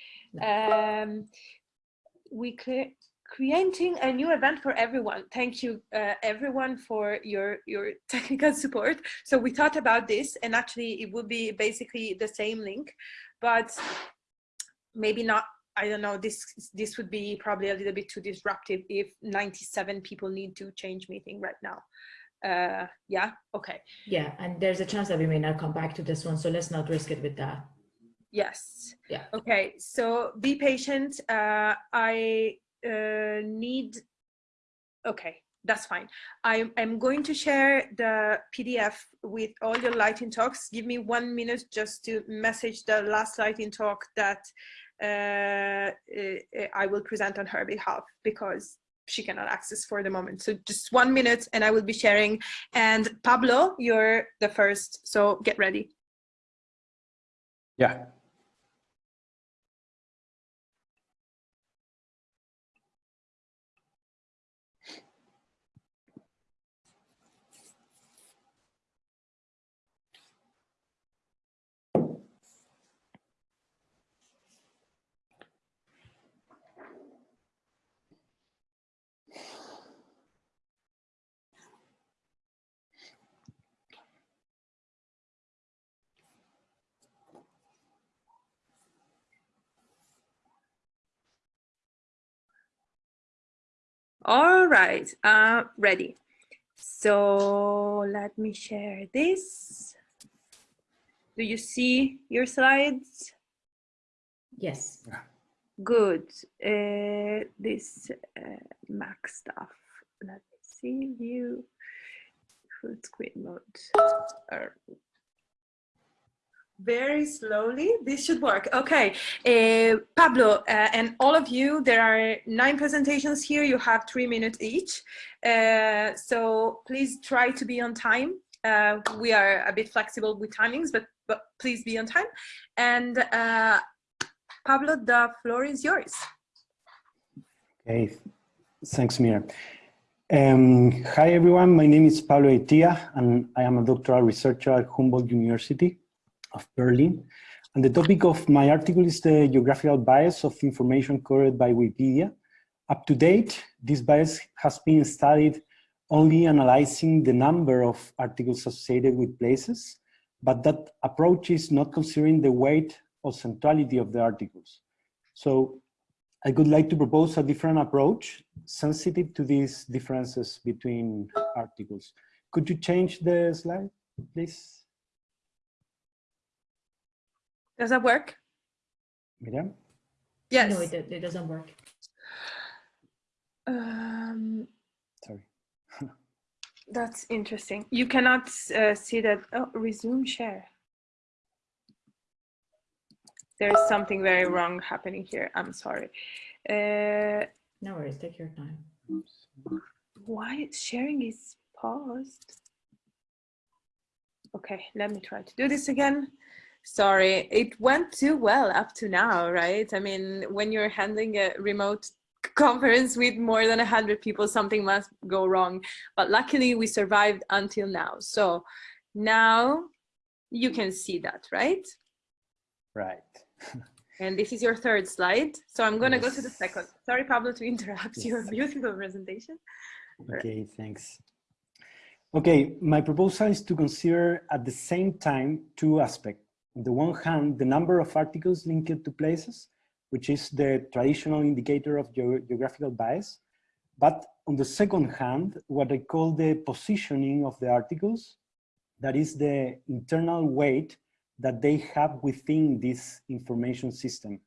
Um, we cre creating a new event for everyone. Thank you, uh, everyone, for your your technical support. So we thought about this, and actually, it would be basically the same link, but maybe not I don't know, this this would be probably a little bit too disruptive if 97 people need to change meeting right now. Uh, yeah, okay. Yeah, and there's a chance that we may not come back to this one, so let's not risk it with that. Yes. Yeah. Okay, so be patient. Uh, I uh, need, okay, that's fine. I, I'm going to share the PDF with all your lighting talks. Give me one minute just to message the last lighting talk that uh, I will present on her behalf because she cannot access for the moment. So just one minute and I will be sharing. And Pablo, you're the first, so get ready. Yeah. All right, uh, ready. So let me share this. Do you see your slides? Yes. Good. Uh, this uh, Mac stuff. Let me see view full screen mode. Very slowly. This should work. Okay. Uh, pablo uh, and all of you there are nine presentations here. You have three minutes each. Uh, so please try to be on time. Uh, we are a bit flexible with timings but but please be on time. And uh, pablo the floor is yours. Okay. Thanks mira um, hi everyone. My name is pablo Beytía and i am a doctoral researcher at humboldt university of Berlin. And the topic of my article is the geographical bias of information covered by Wikipedia. Up to date, this bias has been studied only analyzing the number of articles associated with places, but that approach is not considering the weight or centrality of the articles. So I would like to propose a different approach sensitive to these differences between articles. Could you change the slide, please? Does that work Miriam? yes No, it, it doesn't work. um, Sorry. That's interesting. You cannot uh, see that. Oh, resume share. There's something very wrong happening here. I'm sorry. Uh, No worries, take your time. why sharing is paused? Okay, let me try to do this again. Sorry, it went too well up to now, right? I mean, when you're handling a remote conference with more than 100 people, something must go wrong. But luckily, we survived until now. So now you can see that, right? Right. And this is your third slide. So I'm going to go to the second. Sorry, Pablo, to interrupt your beautiful presentation. Okay, thanks. Okay, my proposal is to consider at the same time two aspects. On the one hand, the number of articles linked to places, which is the traditional indicator of geo geographical bias. But on the second hand, what I call the positioning of the articles, that is the internal weight that they have within this information system.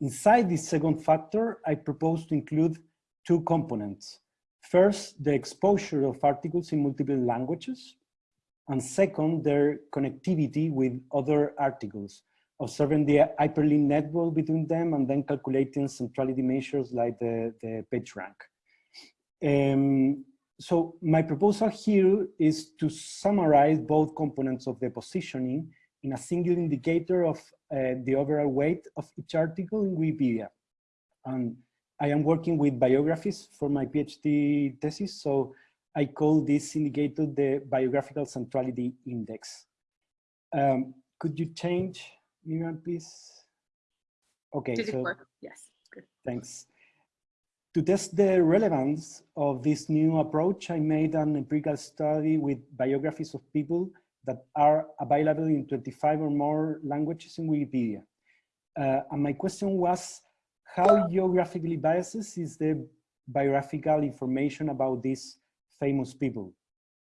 Inside this second factor, I propose to include two components. First, the exposure of articles in multiple languages, and second, their connectivity with other articles, observing the hyperlink network between them and then calculating centrality measures like the, the page rank. Um, so my proposal here is to summarize both components of the positioning in a single indicator of uh, the overall weight of each article in Wikipedia. And I am working with biographies for my PhD thesis, so I call this indicator the biographical centrality index. Um, could you change, Miriam, please? Okay, Did so? Yes. Good. thanks. To test the relevance of this new approach, I made an empirical study with biographies of people that are available in 25 or more languages in Wikipedia. Uh, and my question was, how geographically biased is the biographical information about these famous people?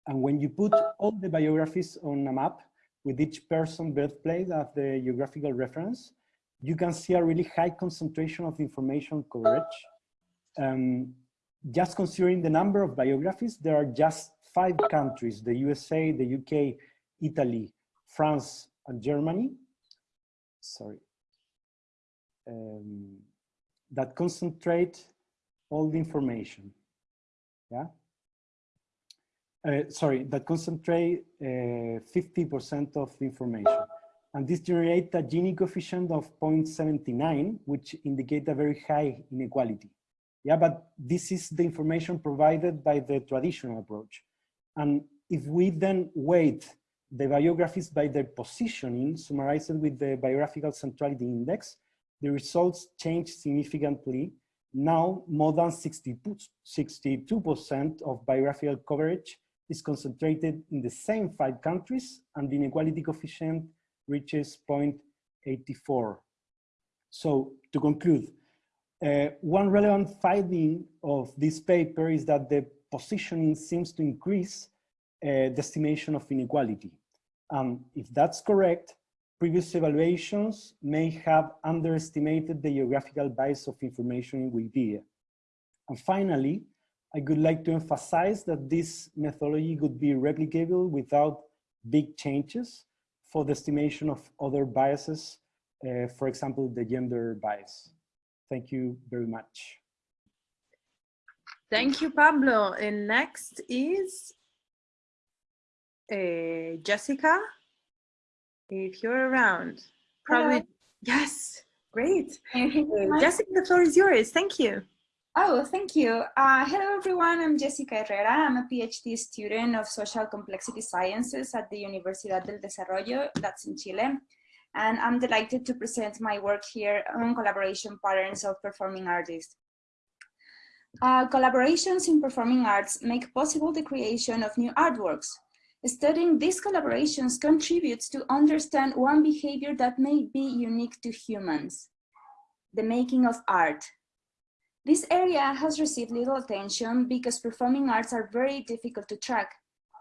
And when you put all the biographies on a map with each person birthplace as the geographical reference, you can see a really high concentration of information coverage. Um, just considering the number of biographies, there are just five countries, the USA, the UK, Italy, France, and Germany, sorry, um, that concentrate all the information, yeah? Uh, sorry, that concentrate 50% of the information. And this generates a Gini coefficient of 0.79, which indicate a very high inequality. Yeah, but this is the information provided by the traditional approach. And if we then weight the biographies by their positioning, summarized with the biographical centrality index, the results change significantly. Now, more than 62% of biographical coverage is concentrated in the same five countries, and the inequality coefficient reaches 0.84. So to conclude, Uh, one relevant finding of this paper is that the positioning seems to increase uh, the estimation of inequality. Um, if that's correct, previous evaluations may have underestimated the geographical bias of information in Wikipedia. And finally, I would like to emphasize that this methodology could be replicable without big changes for the estimation of other biases, uh, for example, the gender bias. Thank you very much. Thank you, Pablo. And next is uh, Jessica. If you're around, probably. Hello. Yes, great. Can you hear me Uh. Jessica, the floor is yours. Thank you. Oh, thank you. Uh, hello, everyone. I'm Jessica Herrera. I'm a PhD student of Social Complexity Sciences at the Universidad del Desarrollo, that's in Chile. And I'm delighted to present my work here on collaboration patterns of performing artists. Uh, collaborations in performing arts make possible the creation of new artworks. Studying these collaborations contributes to understand one behavior that may be unique to humans, the making of art. This area has received little attention because performing arts are very difficult to track.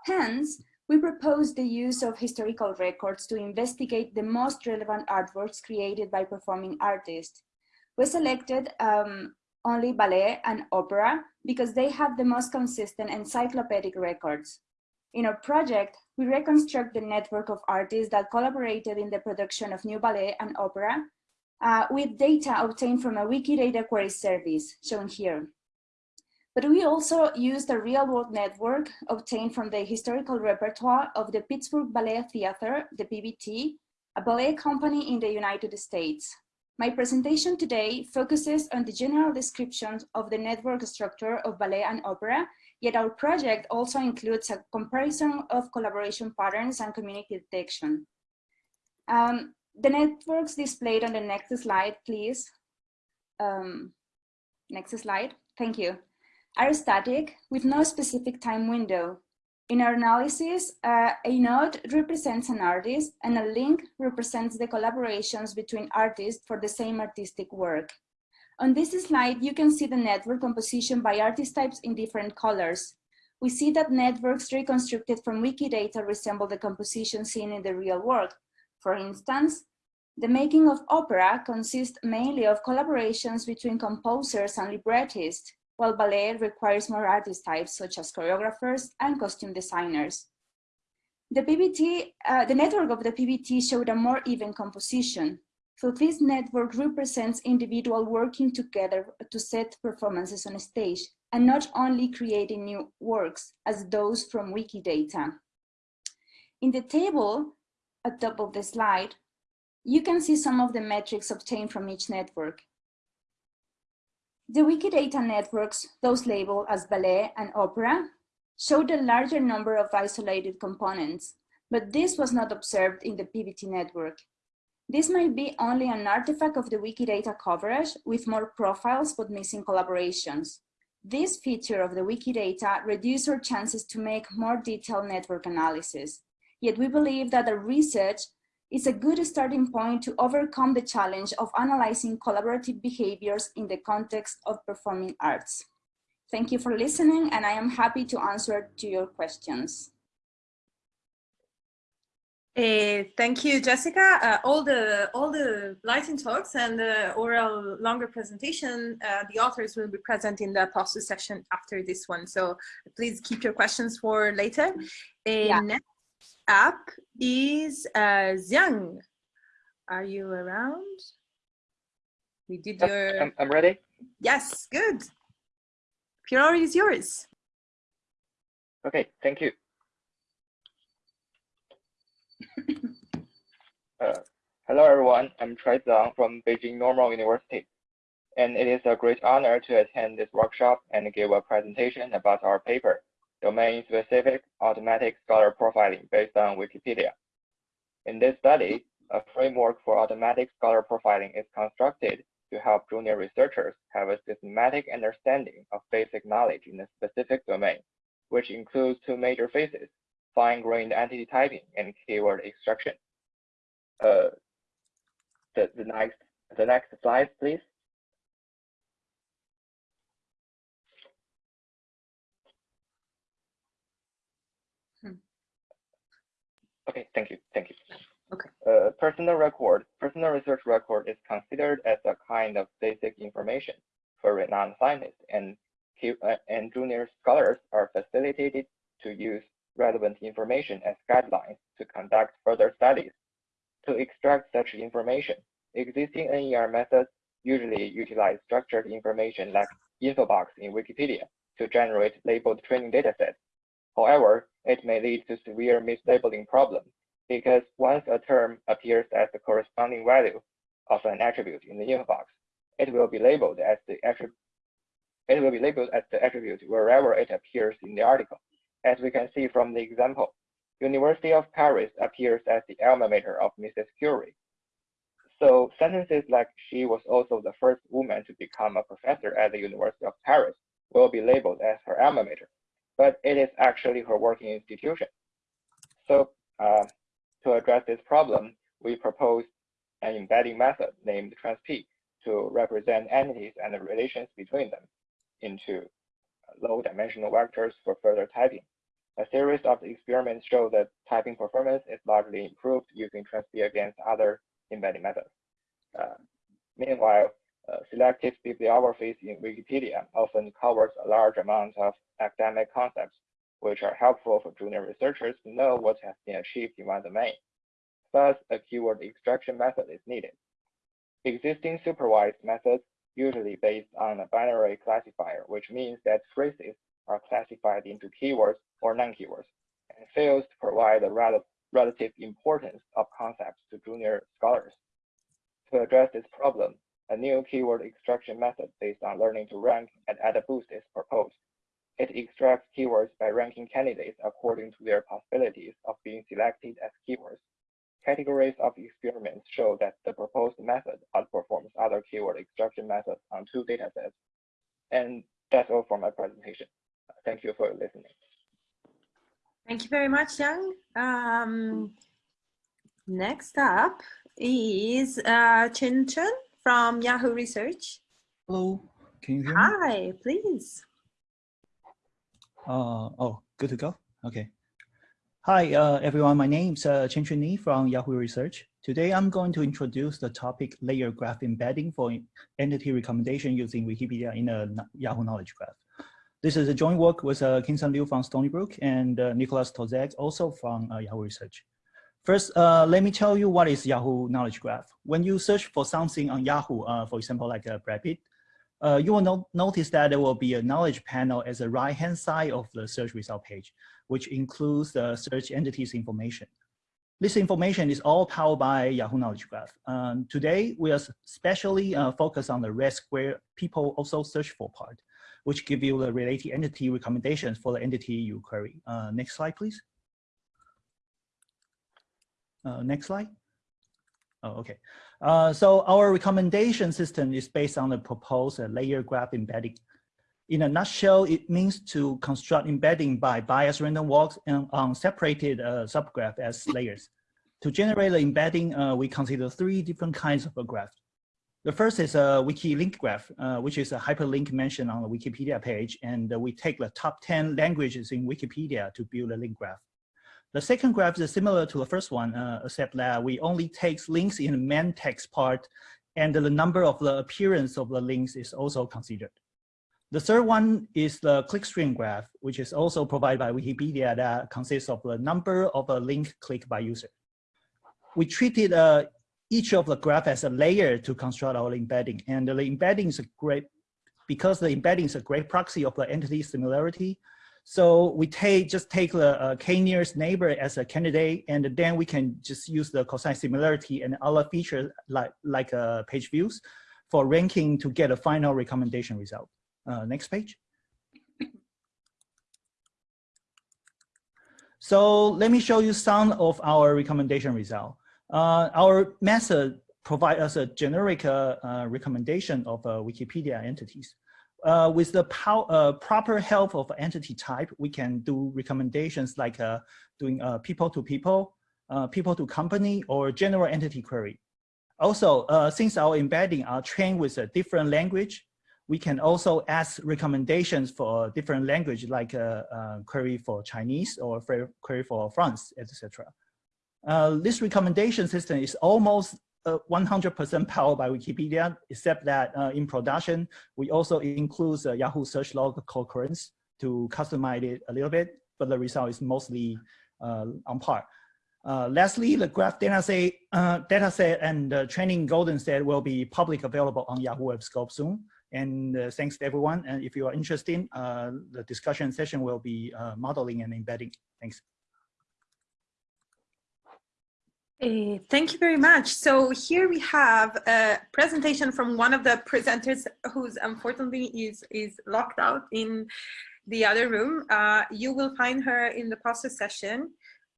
Hence, we propose the use of historical records to investigate the most relevant artworks created by performing artists. We selected um, only ballet and opera because they have the most consistent encyclopedic records. In our project, we reconstruct the network of artists that collaborated in the production of new ballet and opera uh, with data obtained from a Wikidata query service, shown here. But we also used a real-world network obtained from the historical repertoire of the Pittsburgh Ballet Theater, the PBT, a ballet company in the United States. My presentation today focuses on the general description of the network structure of ballet and opera, yet our project also includes a comparison of collaboration patterns and community detection. Um, the networks displayed on the next slide, please. Um, next slide, thank you. Are static with no specific time window. In our analysis, uh, a node represents an artist and a link represents the collaborations between artists for the same artistic work. On this slide, you can see the network composition by artist types in different colors. We see that networks reconstructed from Wikidata resemble the composition seen in the real world. For instance, the making of opera consists mainly of collaborations between composers and librettists, while ballet requires more artist types such as choreographers and costume designers. The PBT, uh, the network of the PBT showed a more even composition. So this network represents individual working together to set performances on stage and not only creating new works as those from Wikidata. In the table at top of the slide, you can see some of the metrics obtained from each network. The Wikidata networks, those labeled as ballet and opera, showed a larger number of isolated components, but this was not observed in the PBT network. This might be only an artifact of the Wikidata coverage with more profiles but missing collaborations. This feature of the Wikidata reduces our chances to make more detailed network analysis. Yet we believe that the research is a good starting point to overcome the challenge of analyzing collaborative behaviors in the context of performing arts. Thank you for listening and I am happy to answer to your questions. Uh, thank you, Jessica. Uh, all the all the lighting talks and the oral longer presentation, uh, the authors will be present in the poster session after this one. So please keep your questions for later. Yeah. Up is uh, Ziang. Are you around? We did Yep, your I'm, I'm ready. yes, good. Floor is yours. Okay, thank you. Uh, hello, everyone. I'm Chuai Ziang from Beijing Normal University, and it is a great honor to attend this workshop and give a presentation about our paper, Domain-Specific Automatic Scholar Profiling based on Wikipedia. In this study, a framework for automatic scholar profiling is constructed to help junior researchers have a systematic understanding of basic knowledge in a specific domain, which includes two major phases, fine-grained entity typing and keyword extraction. Uh, the, the next the next slide, please. Okay, thank you, thank you. Okay. Uh, personal record, personal research record is considered as a kind of basic information for renowned scientists and, uh, and junior scholars are facilitated to use relevant information as guidelines to conduct further studies. To extract such information, existing NER methods usually utilize structured information like infobox in Wikipedia to generate labeled training datasets. However, it may lead to severe mislabeling problems because once a term appears as the corresponding value of an attribute in the infobox, it will be labeled as the attribute it will be labeled as the attribute wherever it appears in the article. As we can see from the example, University of Paris appears as the alma mater of Mrs. Curie. So sentences like she was also the first woman to become a professor at the University of Paris will be labeled as her alma mater, but it is actually her working institution. So uh, to address this problem, we proposed an embedding method named transp to represent entities and the relations between them into low dimensional vectors for further typing. A series of experiments show that typing performance is largely improved using transp against other embedding methods. Uh, meanwhile, uh, selective bibliographies in Wikipedia often covers a large amount of academic concepts, which are helpful for junior researchers to know what has been achieved in one domain. Thus, a keyword extraction method is needed. Existing supervised methods usually based on a binary classifier, which means that phrases are classified into keywords or non-keywords, and fails to provide the rel relative importance of concepts to junior scholars. To address this problem, a new keyword extraction method based on learning to rank and AdaBoost is proposed. It extracts keywords by ranking candidates according to their possibilities of being selected as keywords. Categories of experiments show that the proposed method outperforms other keyword extraction methods on two datasets. And that's all for my presentation. Thank you for listening. Thank you very much, Yang. Um, next up is uh, Chen Chen from Yahoo Research. Hello, can you hear me? Hi, please. Uh, oh, good to go. Okay. Hi, uh, everyone. My name is uh, Chien-Chun Ni from Yahoo Research. Today, I'm going to introduce the topic layer graph embedding for entity recommendation using Wikipedia in a Yahoo Knowledge Graph. This is a joint work with uh, Kin Sum Liu from Stony Brook and uh, Nicolas Torzec, also from uh, Yahoo Research. First, uh, let me tell you what is Yahoo Knowledge Graph. When you search for something on Yahoo, uh, for example, like a Brad Pitt, uh, you will no notice that there will be a knowledge panel at the right-hand side of the search result page, which includes the search entities information. This information is all powered by Yahoo Knowledge Graph. Um, today, we are especially uh, focused on the red square people also search for part, which give you the related entity recommendations for the entity you query. Uh, next slide, please. Uh, next slide. Oh, okay. Uh, so our recommendation system is based on the proposed layer graph embedding. In a nutshell, it means to construct embedding by bias random walks and on separated uh, subgraph as layers. To generate the embedding, uh, we consider three different kinds of a graph. The first is a wiki link graph, uh, which is a hyperlink mentioned on the Wikipedia page, and we take the top 10 languages in Wikipedia to build a link graph. The second graph is similar to the first one, uh, except that we only take links in the main text part and the number of the appearance of the links is also considered. The third one is the clickstream graph, which is also provided by Wikipedia that consists of the number of a link clicked by user. We treated uh, each of the graph as a layer to construct our embedding, and the embedding is a great, because the embedding is a great proxy of the entity similarity, so we take just take the uh, k nearest neighbor as a candidate, and then we can just use the cosine similarity and other features like like uh, page views for ranking to get a final recommendation result. Uh, next page. So let me show you some of our recommendation result. Uh, our method provide us a generic uh, uh, recommendation of uh, Wikipedia entities uh, with the uh, proper help of entity type, we can do recommendations like uh, doing uh, people to people, uh, people to company, or general entity query. Also, uh, since our embedding are trained with a different language, we can also ask recommendations for different language like a, query for Chinese or query for France, etc. This recommendation system is almost 100% uh, powered by Wikipedia, except that uh, in production, we also include the Yahoo search log concurrence to customize it a little bit, but the result is mostly uh, on par. Uh, lastly, the graph dataset, uh, dataset and the training golden set will be public available on Yahoo Webscope soon. And uh, thanks to everyone. And if you are interested, the discussion session will be modeling and embedding. Thanks. Uh, thank you very much. So here we have a presentation from one of the presenters who's unfortunately is, is locked out in the other room. Uh, you will find her in the poster session.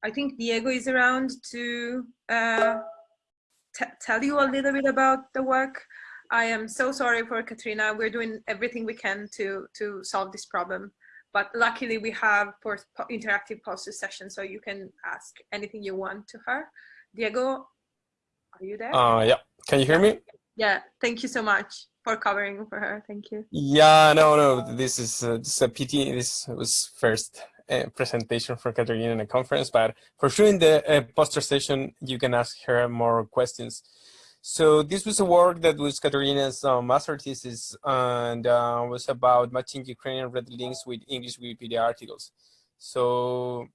I think Diego is around to uh, tell you a little bit about the work. I am so sorry for Katrina. We're doing everything we can to, to solve this problem. But luckily we have interactive poster session, so you can ask anything you want to her. Diego, are you there? Uh, yeah, can you hear me? Yeah, thank you so much for covering for her. Thank you. Yeah, no, no, this is, uh, this is a PT. This was first uh, presentation for Katerina in a conference, but for sure in the uh, poster session, you can ask her more questions. So this was a work that was Katerina's uh, master thesis and uh, was about matching Ukrainian red links with English Wikipedia articles. So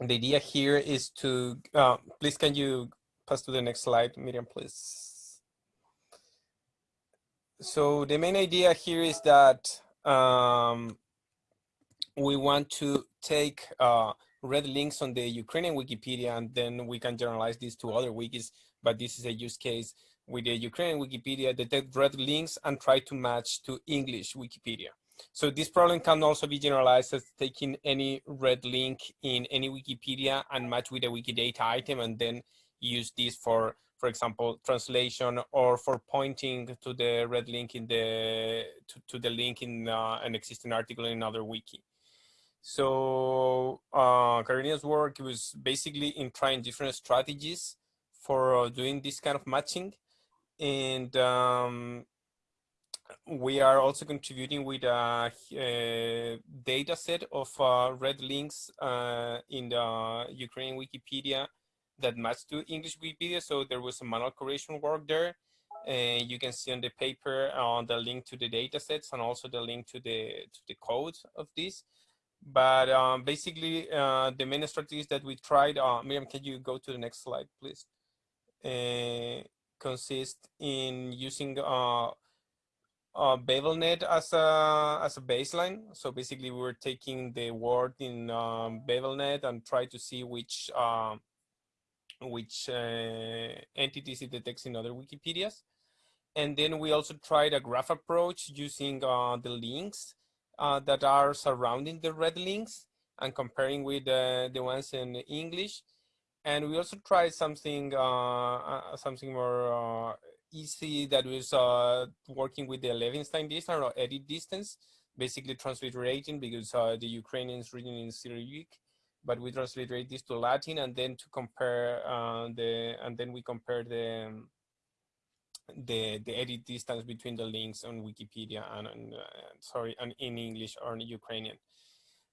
the idea here is to, uh, please can you pass to the next slide, Miriam, please. So the main idea here is that um, we want to take uh, red links on the Ukrainian Wikipedia and then we can generalize this to other wikis, but this is a use case with the Ukrainian Wikipedia, detect red links and try to match to English Wikipedia. So this problem can also be generalized as taking any red link in any Wikipedia and match with a Wikidata item and then use this for, for example, translation or for pointing to the red link in the, to, to the link in uh, an existing article in another wiki. So uh, Karina's work was basically in trying different strategies for doing this kind of matching. And um, we are also contributing with a, a data set of uh, red links uh, in the Ukrainian Wikipedia that match to English Wikipedia. So there was some manual correction work there. And you can see on the paper uh, the link to the data sets and also the link to the to the code of this. But um, basically, uh, the main strategies that we tried, uh, Miriam, can you go to the next slide, please? Uh, consist in using uh, BabelNet as a as a baseline. So basically, we were taking the word in um, BabelNet and try to see which uh, which uh, entities it detects in other Wikipedias. And then we also tried a graph approach using uh, the links uh, that are surrounding the red links and comparing with the ones in English. And we also tried something uh something more uh, easy that was uh, working with the Levenshtein distance or edit distance, basically transliterating because the Ukrainians reading in Cyrillic but we transliterate this to Latin and then to compare the and then we compare the the the edit distance between the links on Wikipedia and, and uh, sorry and in English or in Ukrainian.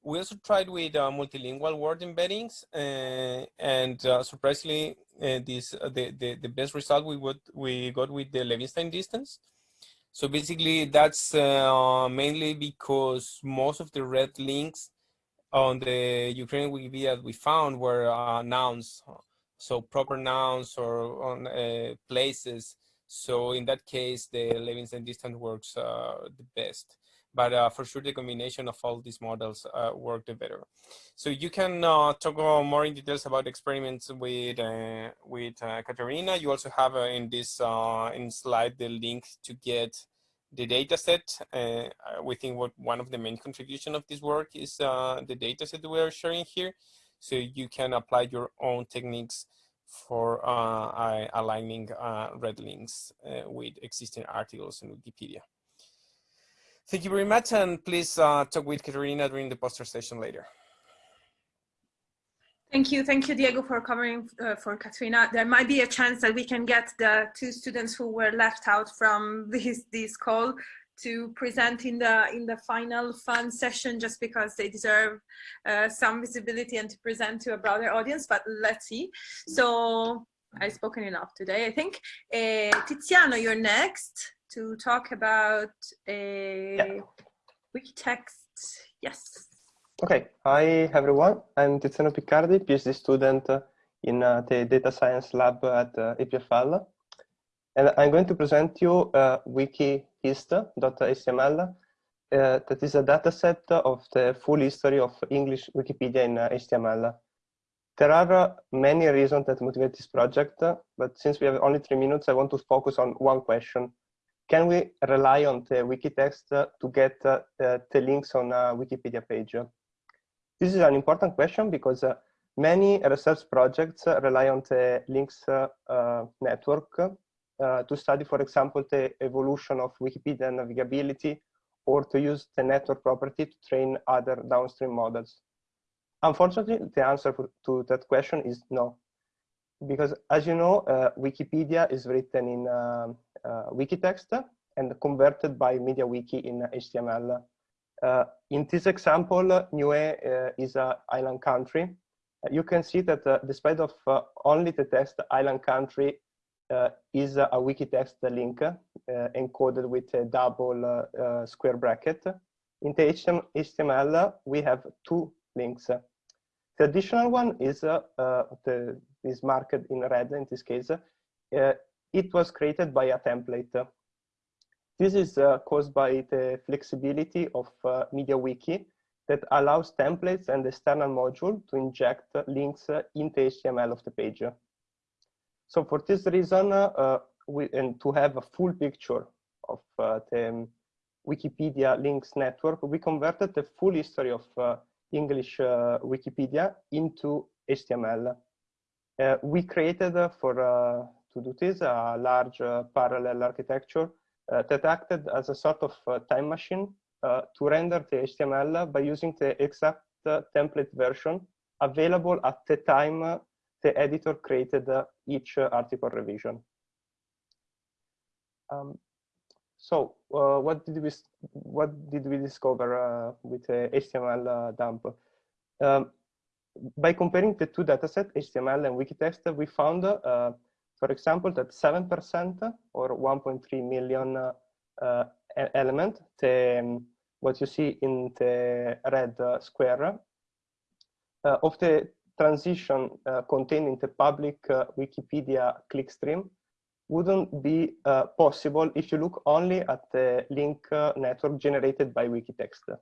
We also tried with uh, multilingual word embeddings, uh, and uh, surprisingly, this the, the the best result we would we got with the Levenshtein distance. So basically, that's mainly because most of the red links on the Ukrainian Wikipedia we found were nouns, so proper nouns or on places so in that case, the Levenshtein distance works uh, the best. But uh, for sure, the combination of all these models uh, work better. So you can uh, talk more in details about experiments with uh, with uh, Katerina. You also have in this in slide the link to get the data set. we think what one of the main contribution of this work is the data set we are sharing here. So you can apply your own techniques for uh, aligning uh, red links uh, with existing articles in Wikipedia. Thank you very much, and please talk with Katerina during the poster session later. Thank you. Thank you, Diego, for covering uh, for Katrina. There might be a chance that we can get the two students who were left out from this, this call to present in the in the final fun session just because they deserve uh, some visibility and to present to a broader audience but let's see so I've spoken enough today I think uh, Tiziano you're next to talk about a Yeah. Wikitext yes Okay, hi everyone. I'm Tiziano Piccardi, PhD student in uh, the data science lab at uh, EPFL. And I'm going to present you uh, wikihist.html. Uh, that is a dataset of the full history of English Wikipedia in uh, HTML. There are uh, many reasons that motivate this project, but since we have only three minutes, I want to focus on one question. Can we rely on the Wikitext uh, to get uh, uh, the links on a Wikipedia page? This is an important question because uh, many research projects uh, rely on the links uh, uh, network uh, to study, for example, the evolution of Wikipedia navigability or to use the network property to train other downstream models. Unfortunately, the answer to that question is no. Because as you know, uh, Wikipedia is written in um, uh, Wikitext and converted by MediaWiki in HTML. Uh, in this example, uh, Niue uh, is an island country. Uh, you can see that uh, despite of uh, only the text island country uh, is a Wikitext link uh, encoded with a double uh, uh, square bracket. In the HTML, we have two links. The additional one is uh, uh, the, is marked in red in this case. Uh, it was created by a template. This is uh, caused by the flexibility of uh, MediaWiki that allows templates and external module to inject links uh, in HTML of the page. So for this reason, uh, we, and to have a full picture of uh, the um, Wikipedia links network, we converted the full history of English Wikipedia into HTML. Uh, we created uh, for uh, to do this a large uh, parallel architecture uh, that acted as a sort of uh, time machine to render the HTML by using the exact template version available at the time the editor created each article revision. Um, so what did we what did we discover with the HTML dump? Um, by comparing the two datasets, HTML and Wikitext, we found, uh, for example, that 7% or 1.3 million uh, element, the, um, what you see in the red uh, square, uh, of the transition uh, contained in the public Wikipedia clickstream wouldn't be possible if you look only at the link network generated by Wikitext.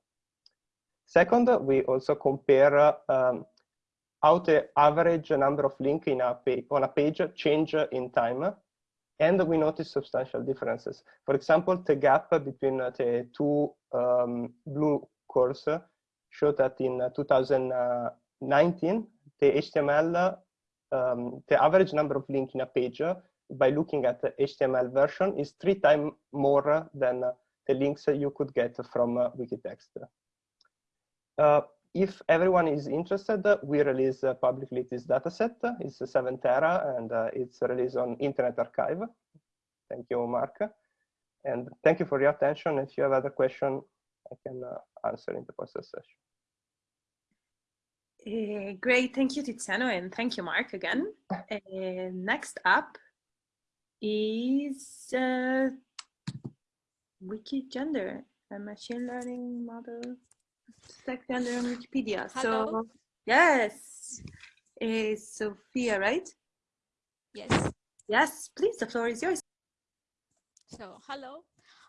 Second, we also compare um, how the average number of links on a page change in time, and we notice substantial differences. For example, the gap between the two um, blue curves show that in uh, 2019, the HTML, um, the average number of links in a page by looking at the HTML version is three times more than the links you could get from uh, Wikitext. Uh, if everyone is interested, we release uh, publicly this dataset. It's a 7 tera and uh, it's released on Internet Archive. Thank you, Mark. And thank you for your attention. If you have other question, I can uh, answer in the post session. Uh, great, thank you, Tiziano, and thank you, Mark, again. Uh, next up is uh, Wikigender, a machine learning model, gender on Wikipedia. Hello. So, yes, uh, Sophia, right? Yes. Yes, please, the floor is yours. So, hello,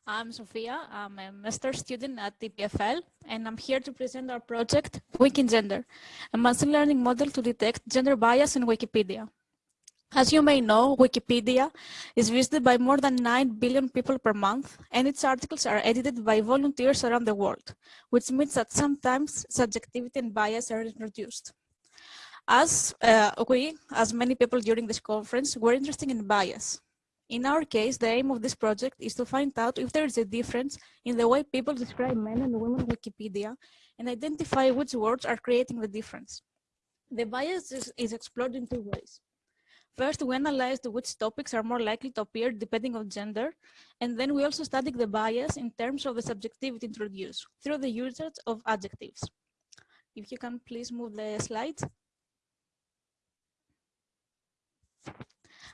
I'm Sophia. I'm a master student at EPFL, and I'm here to present our project, Wikigender, a machine learning model to detect gender bias in Wikipedia. As you may know, Wikipedia is visited by more than 9 billion people per month, and its articles are edited by volunteers around the world, which means that sometimes subjectivity and bias are introduced. As uh, we, as many people during this conference, were interested in bias. In our case, the aim of this project is to find out if there is a difference in the way people describe men and women on Wikipedia and identify which words are creating the difference. The bias is, is explored in two ways. First, we analyzed which topics are more likely to appear depending on gender, and then we also studied the bias in terms of the subjectivity introduced through the usage of adjectives. If you can please move the slides.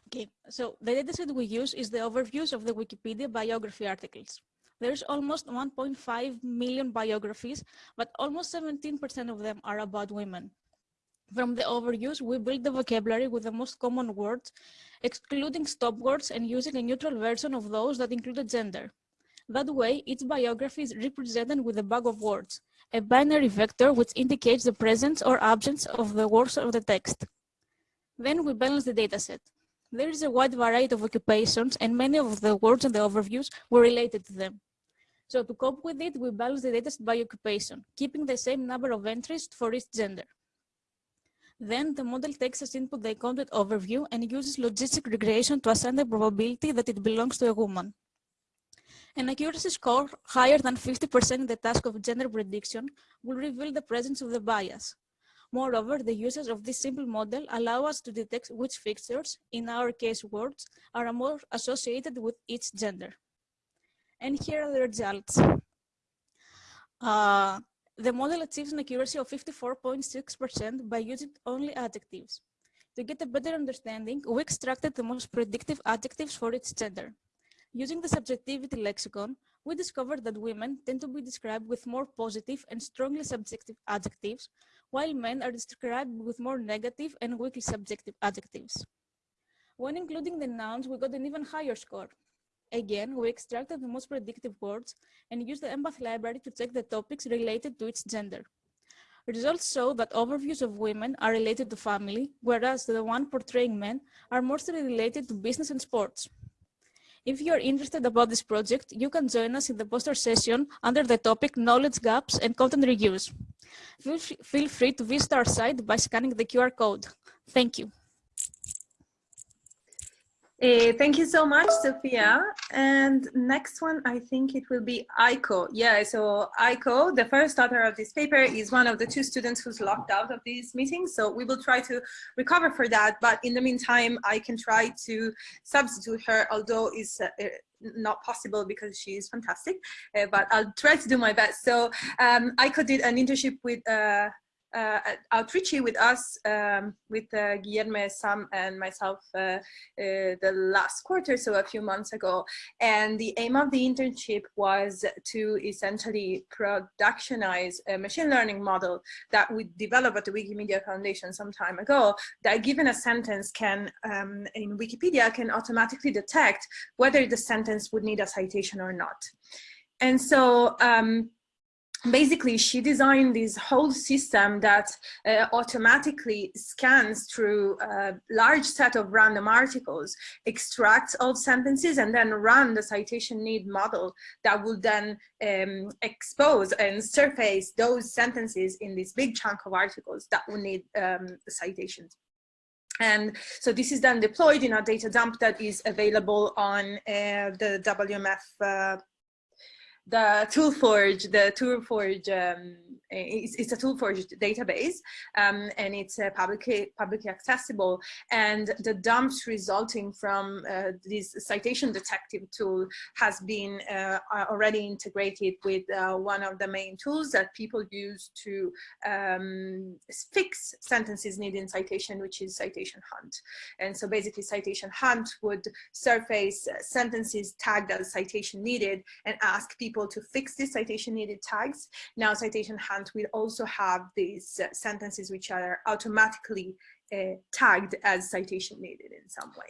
Okay, so the dataset we use is the overviews of the Wikipedia biography articles. There's almost 1.5 million biographies, but almost 17% of them are about women. From the overviews, we build the vocabulary with the most common words, excluding stop words and using a neutral version of those that include gender. That way, each biography is represented with a bag of words, a binary vector which indicates the presence or absence of the words of the text. Then we balance the dataset. There is a wide variety of occupations and many of the words in the overviews were related to them. So to cope with it, we balance the dataset by occupation, keeping the same number of entries for each gender. Then the model takes as input the content overview and uses logistic regression to assign the probability that it belongs to a woman. An accuracy score higher than 50% in the task of gender prediction will reveal the presence of the bias. Moreover, the usage of this simple model allow us to detect which fixtures, in our case words, are more associated with each gender. And here are the results. Uh, the model achieves an accuracy of 54.6% by using only adjectives. To get a better understanding, we extracted the most predictive adjectives for each gender. Using the subjectivity lexicon, we discovered that women tend to be described with more positive and strongly subjective adjectives, while men are described with more negative and weakly subjective adjectives. When including the nouns, we got an even higher score, Again, we extracted the most predictive words and used the empath library to check the topics related to its gender. Results show that overviews of women are related to family, whereas the one portraying men are mostly related to business and sports. If you are interested about this project, you can join us in the poster session under the topic Knowledge Gaps and Content Reuse. Feel free to visit our site by scanning the QR code. Thank you. Uh, thank you so much, Sophia. And next one, I think it will be Aiko. Yeah, so Aiko, the first author of this paper, is one of the two students who's locked out of this meeting. So we will try to recover for that. But in the meantime, I can try to substitute her, although it's uh, uh not possible because she is fantastic. Uh, but I'll try to do my best. So um, Aiko did an internship with uh, uh, outreachy with us, um, with uh, Guilherme, Sam, and myself uh, uh, the last quarter, so a few months ago. And the aim of the internship was to essentially productionize a machine learning model that we developed at the Wikimedia Foundation some time ago, that given a sentence can, um, in Wikipedia, can automatically detect whether the sentence would need a citation or not. And so um, basically she designed this whole system that uh, automatically scans through a large set of random articles, extracts all sentences and then run the citation need model that will then um, expose and surface those sentences in this big chunk of articles that will need um, citations. And so this is then deployed in a data dump that is available on uh, the WMF uh, the ToolForge, the ToolForge, um, it's, it's, a ToolForge database, um, and it's uh, publicly publicly accessible. And the dumps resulting from uh, this citation detective tool has been uh, already integrated with uh, one of the main tools that people use to um, fix sentences needing citation, which is Citation Hunt. And so basically, Citation Hunt would surface sentences tagged as citation needed and ask people to fix the citation needed tags. Now citation hunt will also have these sentences which are automatically uh, tagged as citation needed in some way.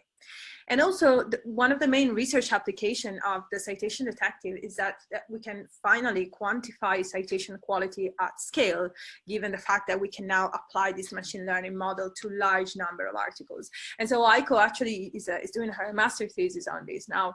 And also the, one of the main research application of the citation detective is that, that, we can finally quantify citation quality at scale, given the fact that we can now apply this machine learning model to large number of articles. And so Aiko actually is, uh, is doing her master thesis on this now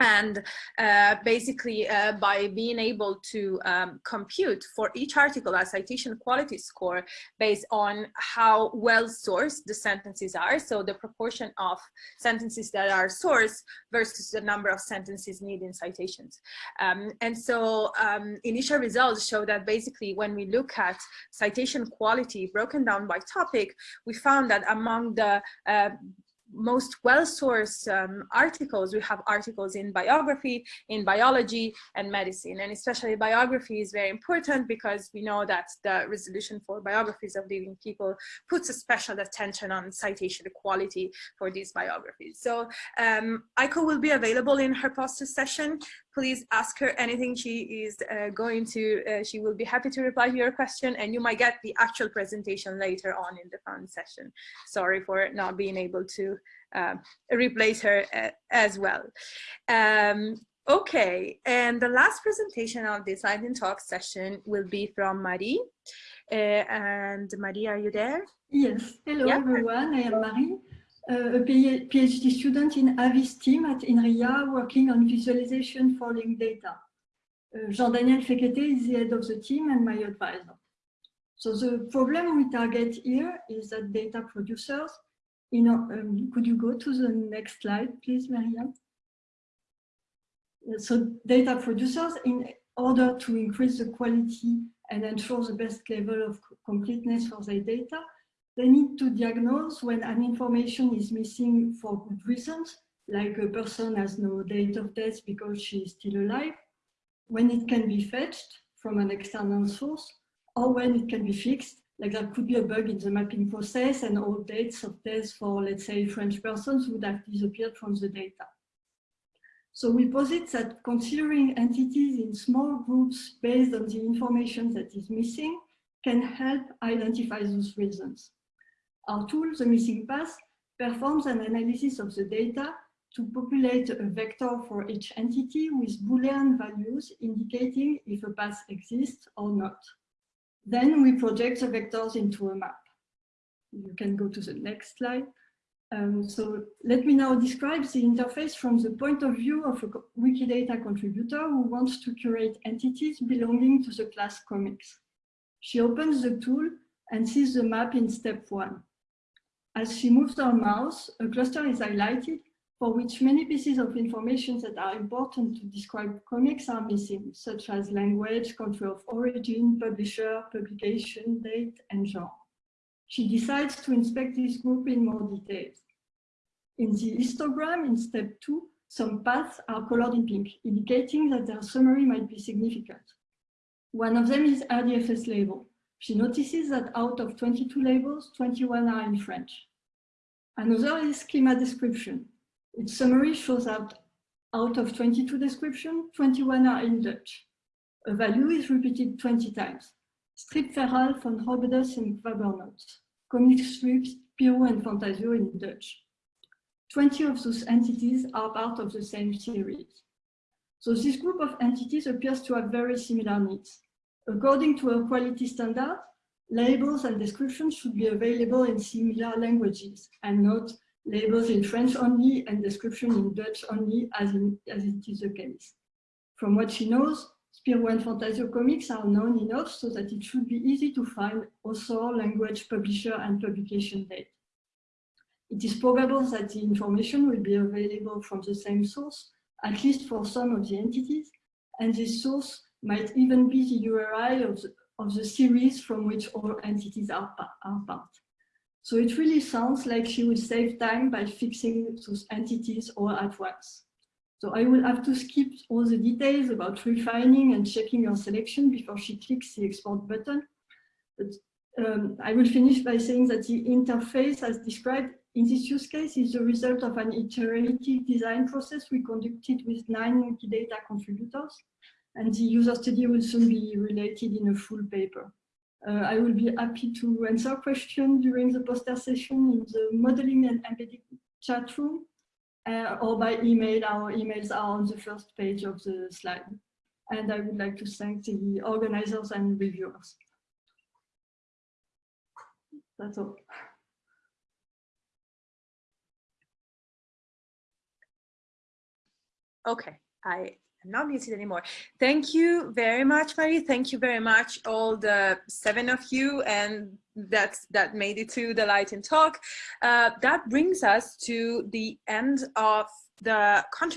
and uh, basically uh, by being able to um, compute for each article a citation quality score based on how well sourced the sentences are so the proportion of sentences that are sourced versus the number of sentences needing citations. Um, and so um, initial results show that basically when we look at citation quality broken down by topic we found that among the uh, most well-sourced um, articles. We have articles in biography, in biology, and medicine. And especially biography is very important because we know that the resolution for biographies of living people puts a special attention on citation quality for these biographies. So um, Aiko will be available in her poster session. Please ask her anything she is uh, going to, uh, she will be happy to reply to your question and you might get the actual presentation later on in the fun session. Sorry for not being able to uh, replace her uh, as well. Um, okay, and the last presentation of this Lightning Talk session will be from Marie. Uh, and Marie, are you there? Yes, hello Yeah. everyone, I am Marie, a PhD student in Aviz team at INRIA working on visualization for linked data. Uh, Jean-Daniel Fekete is the head of the team and my advisor. So the problem we target here is that data producers, you know, um, could you go to the next slide, please, Miriam? Uh, So data producers, in order to increase the quality and ensure the best level of completeness for their data, they need to diagnose when an information is missing for good reasons, like a person has no date of death because she is still alive, when it can be fetched from an external source, or when it can be fixed, like there could be a bug in the mapping process and all dates of death for, let's say, French persons would have disappeared from the data. So we posit that considering entities in small groups based on the information that is missing can help identify those reasons. Our tool, the missing path, performs an analysis of the data to populate a vector for each entity with Boolean values indicating if a path exists or not. Then we project the vectors into a map. You can go to the next slide. Um, so let me now describe the interface from the point of view of a Wikidata contributor who wants to curate entities belonging to the class comics. She opens the tool and sees the map in step one. As she moves her mouse, a cluster is highlighted for which many pieces of information that are important to describe comics are missing, such as language, country of origin, publisher, publication, date, and genre. She decides to inspect this group in more details. In the histogram in step two, some paths are colored in pink, indicating that their summary might be significant. One of them is RDFS label. She notices that out of 22 labels, 21 are in French. Another is schema description. Its summary shows that out of 22 description, 21 are in Dutch. A value is repeated 20 times. Stripverhaal van Hobbes and Fabernots. Comic strips, Spirou and Fantasio in Dutch. 20 of those entities are part of the same series. So this group of entities appears to have very similar needs. According to a quality standard, labels and descriptions should be available in similar languages and not labels in French only and description in Dutch only as, in, as it is the case. From what she knows, Spirou and Fantasio comics are known enough so that it should be easy to find author, language, publisher, and publication date. It is probable that the information will be available from the same source, at least for some of the entities, and this source might even be the URI of the, of the series from which all entities are, are part. So it really sounds like she will save time by fixing those entities all at once. So I will have to skip all the details about refining and checking your selection before she clicks the export button. But um, I will finish by saying that the interface as described in this use case is the result of an iterative design process we conducted with nine Wikidata contributors, and the user study will soon be related in a full paper. Uh, I will be happy to answer questions during the poster session in the modeling and embedding chat room uh, or by email. Our emails are on the first page of the slide. And I would like to thank the organizers and reviewers. That's all. Okay, I not muted anymore. Thank you very much, Marie. Thank you very much, all the seven of you, and that's that made it to the Lightning Talk. Uh, that brings us to the end of the contributor